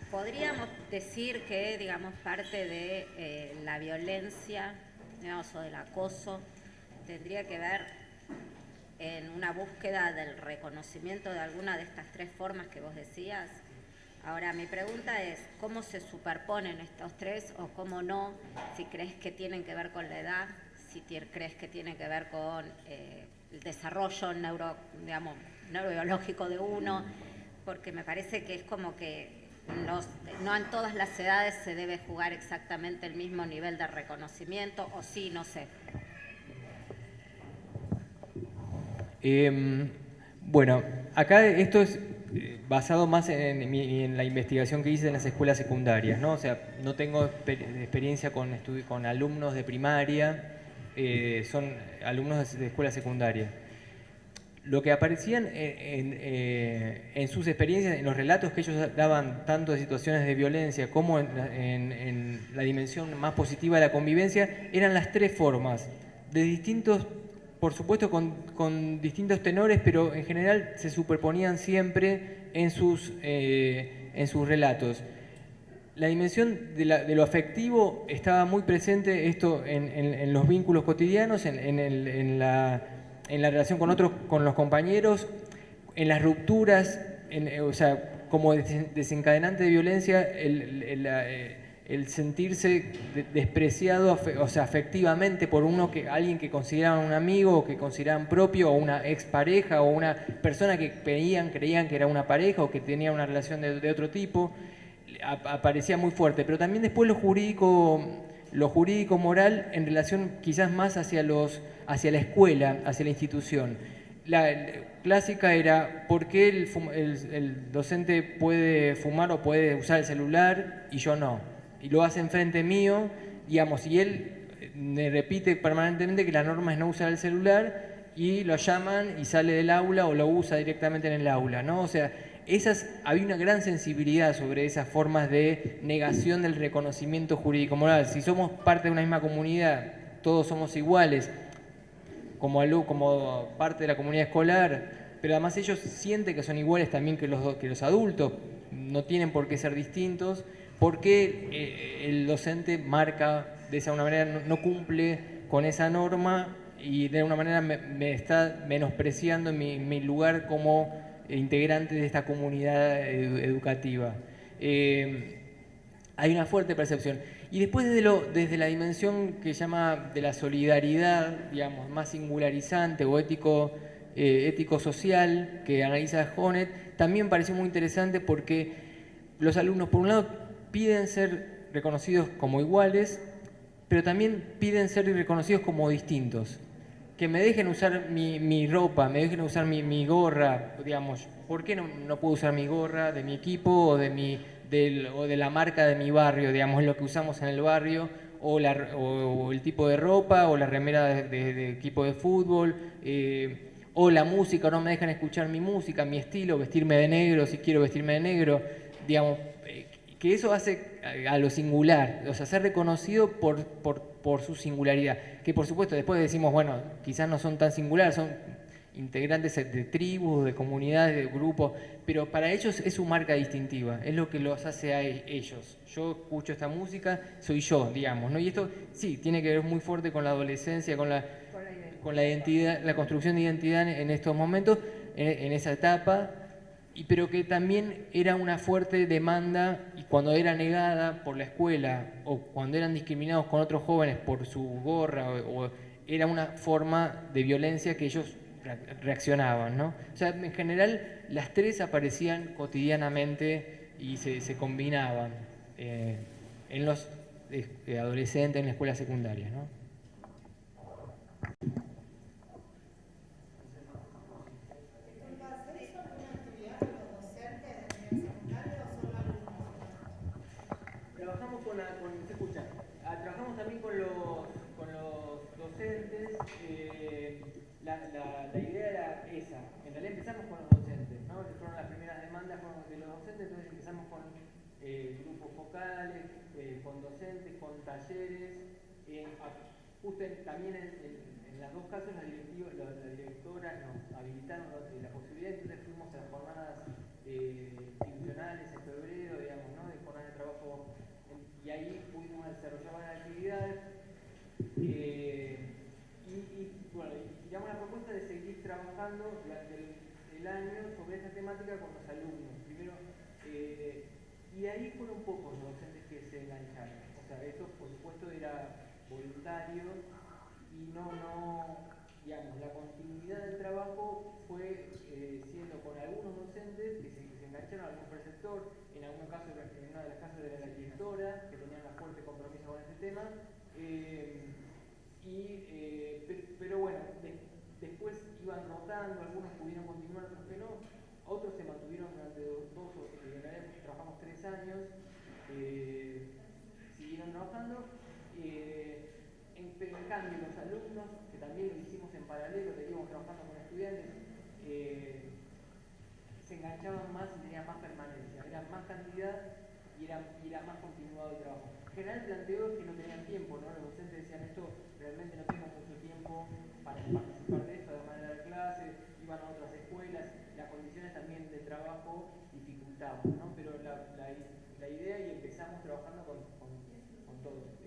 ¿Podríamos decir que, digamos, parte de eh, la violencia digamos, o del acoso tendría que ver en una búsqueda del reconocimiento de alguna de estas tres formas que vos decías. Ahora, mi pregunta es, ¿cómo se superponen estos tres o cómo no? Si crees que tienen que ver con la edad, si crees que tienen que ver con eh, el desarrollo neuro, digamos, neurobiológico de uno, porque me parece que es como que no en todas las edades se debe jugar exactamente el mismo nivel de reconocimiento, o sí, no sé. Em, bueno, acá esto es eh, basado más en, la investigación que hice en las escuelas secundarias, ¿no? O sea, no tengo experiencia con, con alumnos de primaria, eh, son alumnos de, escuela secundaria. Lo que aparecían eh, en, sus experiencias, en los relatos que ellos daban, tanto de situaciones de violencia como en la dimensión más positiva de la convivencia, eran las tres formas, de distintos por supuesto con, distintos tenores, pero en general se superponían siempre en sus, eh, en sus relatos. La dimensión de, lo afectivo estaba muy presente esto en, los vínculos cotidianos, en, la, relación con otros, con los compañeros, en las rupturas, o sea, como desencadenante de violencia, el, eh, el sentirse despreciado o sea, afectivamente por uno que alguien que consideraban un amigo o que consideraban propio o una expareja o una persona que creían, creían que era una pareja o que tenía una relación de, otro tipo, aparecía muy fuerte. Pero también después lo jurídico, lo jurídico moral en relación quizás más hacia, los, hacia la escuela, hacia la institución. La, clásica era por qué el docente puede fumar o puede usar el celular y yo no y lo hace enfrente mío, digamos, y él eh, me repite permanentemente que la norma es no usar el celular y lo llaman y sale del aula o lo usa directamente en el aula, ¿no? O sea, esas, había una gran sensibilidad sobre esas formas de negación del reconocimiento jurídico moral. Si somos parte de una misma comunidad, todos somos iguales, como, como parte de la comunidad escolar, pero además ellos sienten que son iguales también que los, que los adultos, no tienen por qué ser distintos, porque eh, el docente marca de esa manera, no, cumple con esa norma y de alguna manera me, está menospreciando en mi, lugar como integrante de esta comunidad educativa. Eh, hay una fuerte percepción. Y después desde, lo, la dimensión que llama de la solidaridad, digamos, más singularizante o ético, eh, ético-social que analiza Honet, también pareció muy interesante porque los alumnos, por un lado, piden ser reconocidos como iguales, pero también piden ser reconocidos como distintos. Que me dejen usar mi, ropa, me dejen usar mi, gorra, digamos, ¿por qué no, puedo usar mi gorra de mi equipo o de, la marca de mi barrio, digamos, lo que usamos en el barrio, o, el tipo de ropa, o la remera de, equipo de fútbol, eh, o la música, no me dejan escuchar mi música, mi estilo, vestirme de negro si quiero vestirme de negro, digamos, que eso hace a lo singular, o sea, ser reconocido por, por, su singularidad. Que por supuesto después decimos, bueno, quizás no son tan singulares, son integrantes de tribus, de comunidades, de grupos, pero para ellos es su marca distintiva, es lo que los hace a e, ellos. Yo escucho esta música, soy yo, digamos, ¿no? Y esto sí, tiene que ver muy fuerte con la adolescencia, con la, con la identidad, la construcción de identidad en estos momentos, en esa etapa, y, pero que también era una fuerte demanda y cuando era negada por la escuela o cuando eran discriminados con otros jóvenes por su gorra o, era una forma de violencia que ellos reaccionaban. ¿no? O sea, en general las tres aparecían cotidianamente y se, combinaban eh, en los eh, adolescentes en la escuela secundaria. ¿no? La, idea era esa. En realidad empezamos con los docentes, ¿no? Fueron las primeras demandas de los docentes, entonces empezamos con eh, grupos focales, eh, con docentes, con talleres, justo también en, las dos casos la, directora nos habilitaron la, posibilidad, entonces fuimos a las jornadas eh, institucionales en febrero, digamos, ¿no? de jornadas de trabajo, y ahí pudimos desarrollar varias actividades. Eh, bueno, y la propuesta de seguir trabajando durante el, año sobre esta temática con los alumnos. Primero, eh, y ahí fueron pocos los docentes que se engancharon. O sea, esto por supuesto era voluntario y no, no, digamos, la continuidad del trabajo fue eh, siendo con algunos docentes que se, engancharon algún preceptor, en algún caso, en una de las casas de la directora, que tenían un fuerte compromiso con este tema, eh, y, eh, pero, bueno, después iban rotando, algunos pudieron continuar, otros que no, otros se mantuvieron durante dos, dos en realidad trabajamos tres años, siguieron trabajando, pero en cambio los alumnos, que también lo hicimos en paralelo, seguimos trabajando con estudiantes, eh, se enganchaban más y tenían más permanencia, era más cantidad y era, más continuado el trabajo. En general el planteo que no tenían tiempo, ¿no? los docentes decían esto, realmente no tengo mucho tiempo para participar de esto, además de dar clases, iban a otras escuelas, las condiciones también de trabajo dificultaban, ¿no? pero la, la, idea y empezamos trabajando con, con, con todos.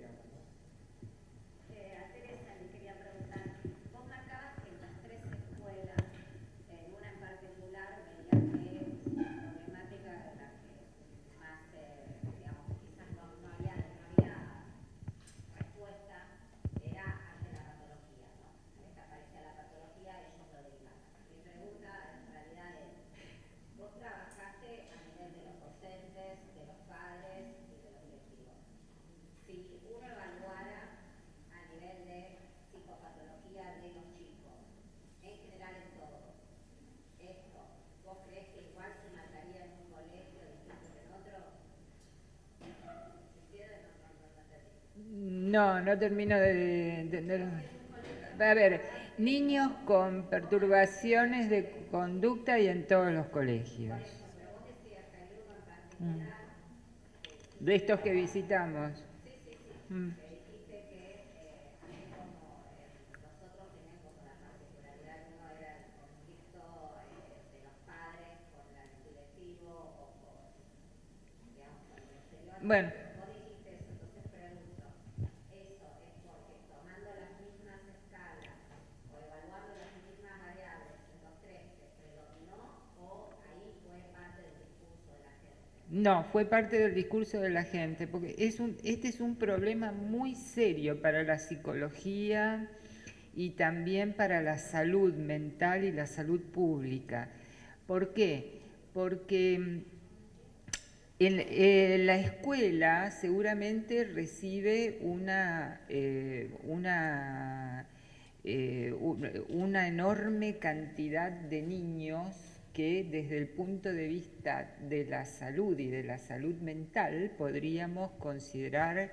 No, no termino de entender. A ver, niños con perturbaciones de conducta y en todos los colegios. Mm. De estos que visitamos. Mm. Bueno. No, fue parte del discurso de la gente, porque este es un problema muy serio para la psicología y también para la salud mental y la salud pública. ¿Por qué? Porque en, eh, la escuela seguramente recibe una, eh, una, eh, una enorme cantidad de niños que desde el punto de vista de la salud y de la salud mental podríamos considerar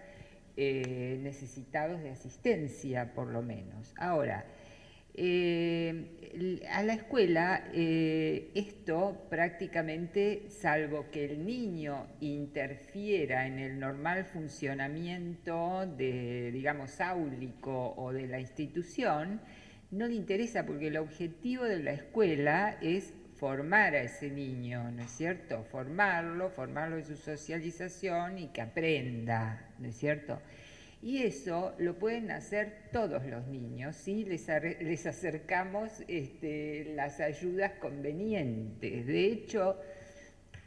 eh, necesitados de asistencia, por lo menos. Ahora, eh, a la escuela eh, esto prácticamente, salvo que el niño interfiera en el normal funcionamiento de, digamos, áulico o de la institución, no le interesa porque el objetivo de la escuela es formar a ese niño, ¿no es cierto? Formarlo, formarlo en su socialización y que aprenda, ¿no es cierto? Y eso lo pueden hacer todos los niños si les, les acercamos este, las ayudas convenientes. De hecho,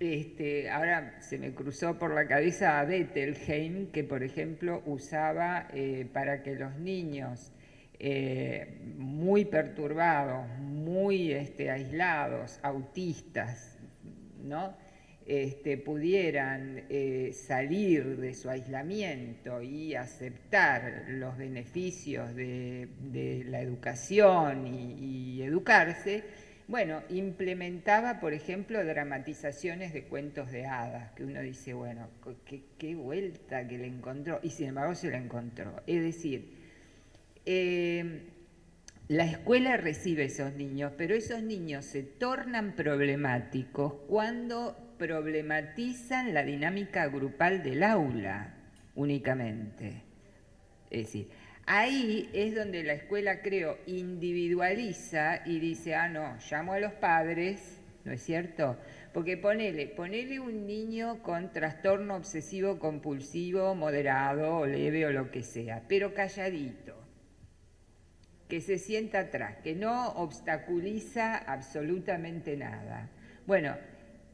este, ahora se me cruzó por la cabeza a Bettelheim, que por ejemplo usaba eh, para que los niños eh, muy perturbados, muy este, aislados, autistas, ¿no? Este, pudieran eh, salir de su aislamiento y aceptar los beneficios de, la educación y, educarse, bueno, implementaba, por ejemplo, dramatizaciones de cuentos de hadas, que uno dice, bueno, qué, qué vuelta que le encontró, y sin embargo se la encontró. Es decir, eh, la escuela recibe esos niños, pero esos niños se tornan problemáticos cuando problematizan la dinámica grupal del aula únicamente. Es decir, Ahí es donde la escuela, creo, individualiza y dice, ah, no, llamo a los padres, ¿no es cierto? Porque ponele, ponele un niño con trastorno obsesivo compulsivo moderado o leve o lo que sea, pero calladito, que se sienta atrás, que no obstaculiza absolutamente nada. Bueno,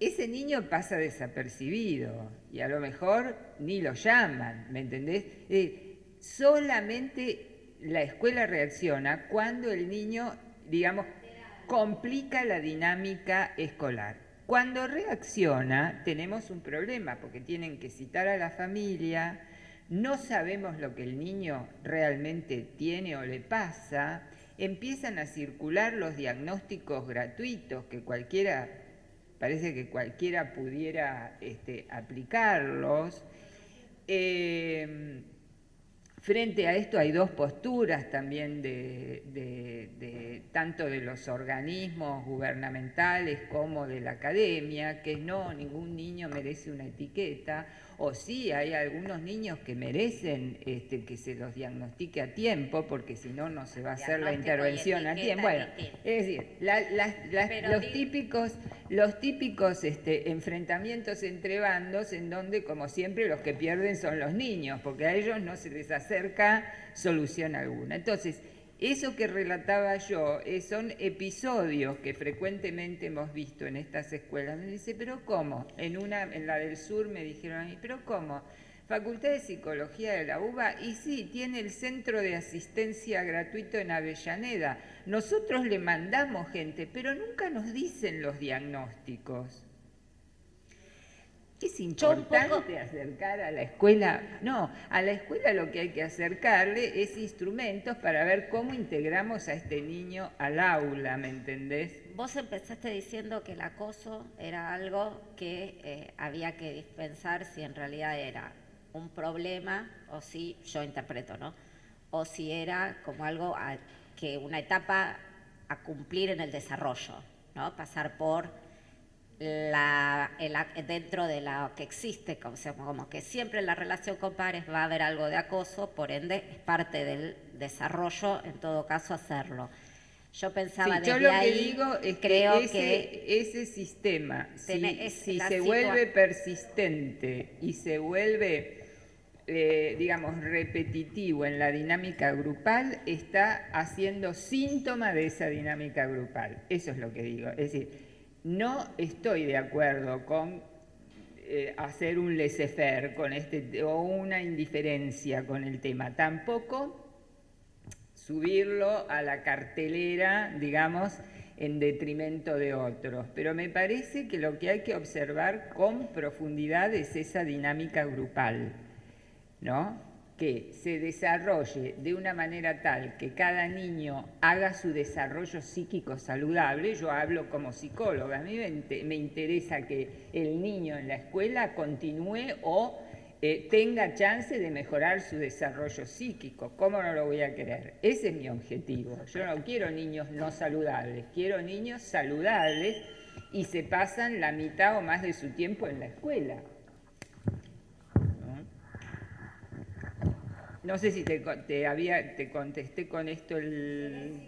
ese niño pasa desapercibido y a lo mejor ni lo llaman, ¿me entendés? solamente la escuela reacciona cuando el niño, digamos, complica la dinámica escolar. Cuando reacciona tenemos un problema porque tienen que citar a la familia, no sabemos lo que el niño realmente tiene o le pasa, empiezan a circular los diagnósticos gratuitos que cualquiera, parece que cualquiera pudiera este, aplicarlos. Eh, Frente a esto hay dos posturas también de, tanto de los organismos gubernamentales como de la academia, que no, ningún niño merece una etiqueta, o sí hay algunos niños que merecen este, que se los diagnostique a tiempo, porque si no, no se va a hacer la intervención a tiempo. Bueno, es decir, los típicos, los típicos este, enfrentamientos entre bandos en donde, como siempre, los que pierden son los niños, porque a ellos no se les acerca solución alguna. Entonces, eso que relataba yo eh, son episodios que frecuentemente hemos visto en estas escuelas. Me dice, pero ¿cómo? En, una, en la del sur me dijeron a mí, pero ¿cómo? Facultad de Psicología de la UBA, y sí, tiene el centro de asistencia gratuito en Avellaneda. Nosotros le mandamos gente, pero nunca nos dicen los diagnósticos. Es importante acercar a la escuela, no, a la escuela lo que hay que acercarle es instrumentos para ver cómo integramos a este niño al aula, ¿me entendés? Vos empezaste diciendo que el acoso era algo que eh, había que dispensar si en realidad era un problema o si, yo interpreto, ¿no? O si era como algo que una etapa a cumplir en el desarrollo, ¿no? Pasar por la, dentro de lo que existe, como, como que siempre en la relación con pares va a haber algo de acoso, por ende es parte del desarrollo, en todo caso, hacerlo. Yo pensaba sí, yo lo que digo es creo que, ese, sistema, si, se vuelve persistente y se vuelve, eh, digamos, repetitivo en la dinámica grupal, está haciendo síntoma de esa dinámica grupal. Eso es lo que digo. Es decir, no estoy de acuerdo con eh, hacer un laissez-faire con este, o una indiferencia con el tema. Tampoco subirlo a la cartelera, digamos, en detrimento de otros. Pero me parece que lo que hay que observar con profundidad es esa dinámica grupal, ¿no? Que se desarrolle de una manera tal que cada niño haga su desarrollo psíquico saludable, yo hablo como psicóloga, a mí me interesa que el niño en la escuela continúe o eh, tenga chance de mejorar su desarrollo psíquico. ¿Cómo no lo voy a querer? Ese es mi objetivo. Yo no quiero niños no saludables, quiero niños saludables y se pasan la mitad o más de su tiempo en la escuela. No sé si te, había, te contesté con esto el...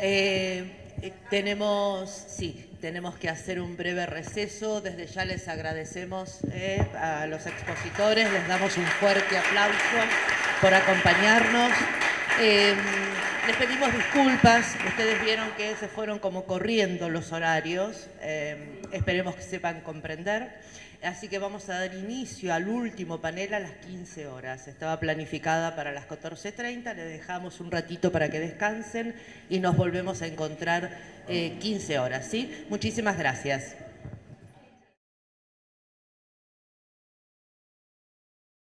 Eh, eh, tenemos, sí, tenemos que hacer un breve receso. Desde ya les agradecemos eh, a los expositores, les damos un fuerte aplauso por acompañarnos. les pedimos disculpas, ustedes vieron que se fueron como corriendo los horarios, esperemos que sepan comprender. Así que vamos a dar inicio al último panel a las 15 horas. Estaba planificada para las 14.30, le dejamos un ratito para que descansen y nos volvemos a encontrar 15 eh, horas. ¿sí? Muchísimas gracias.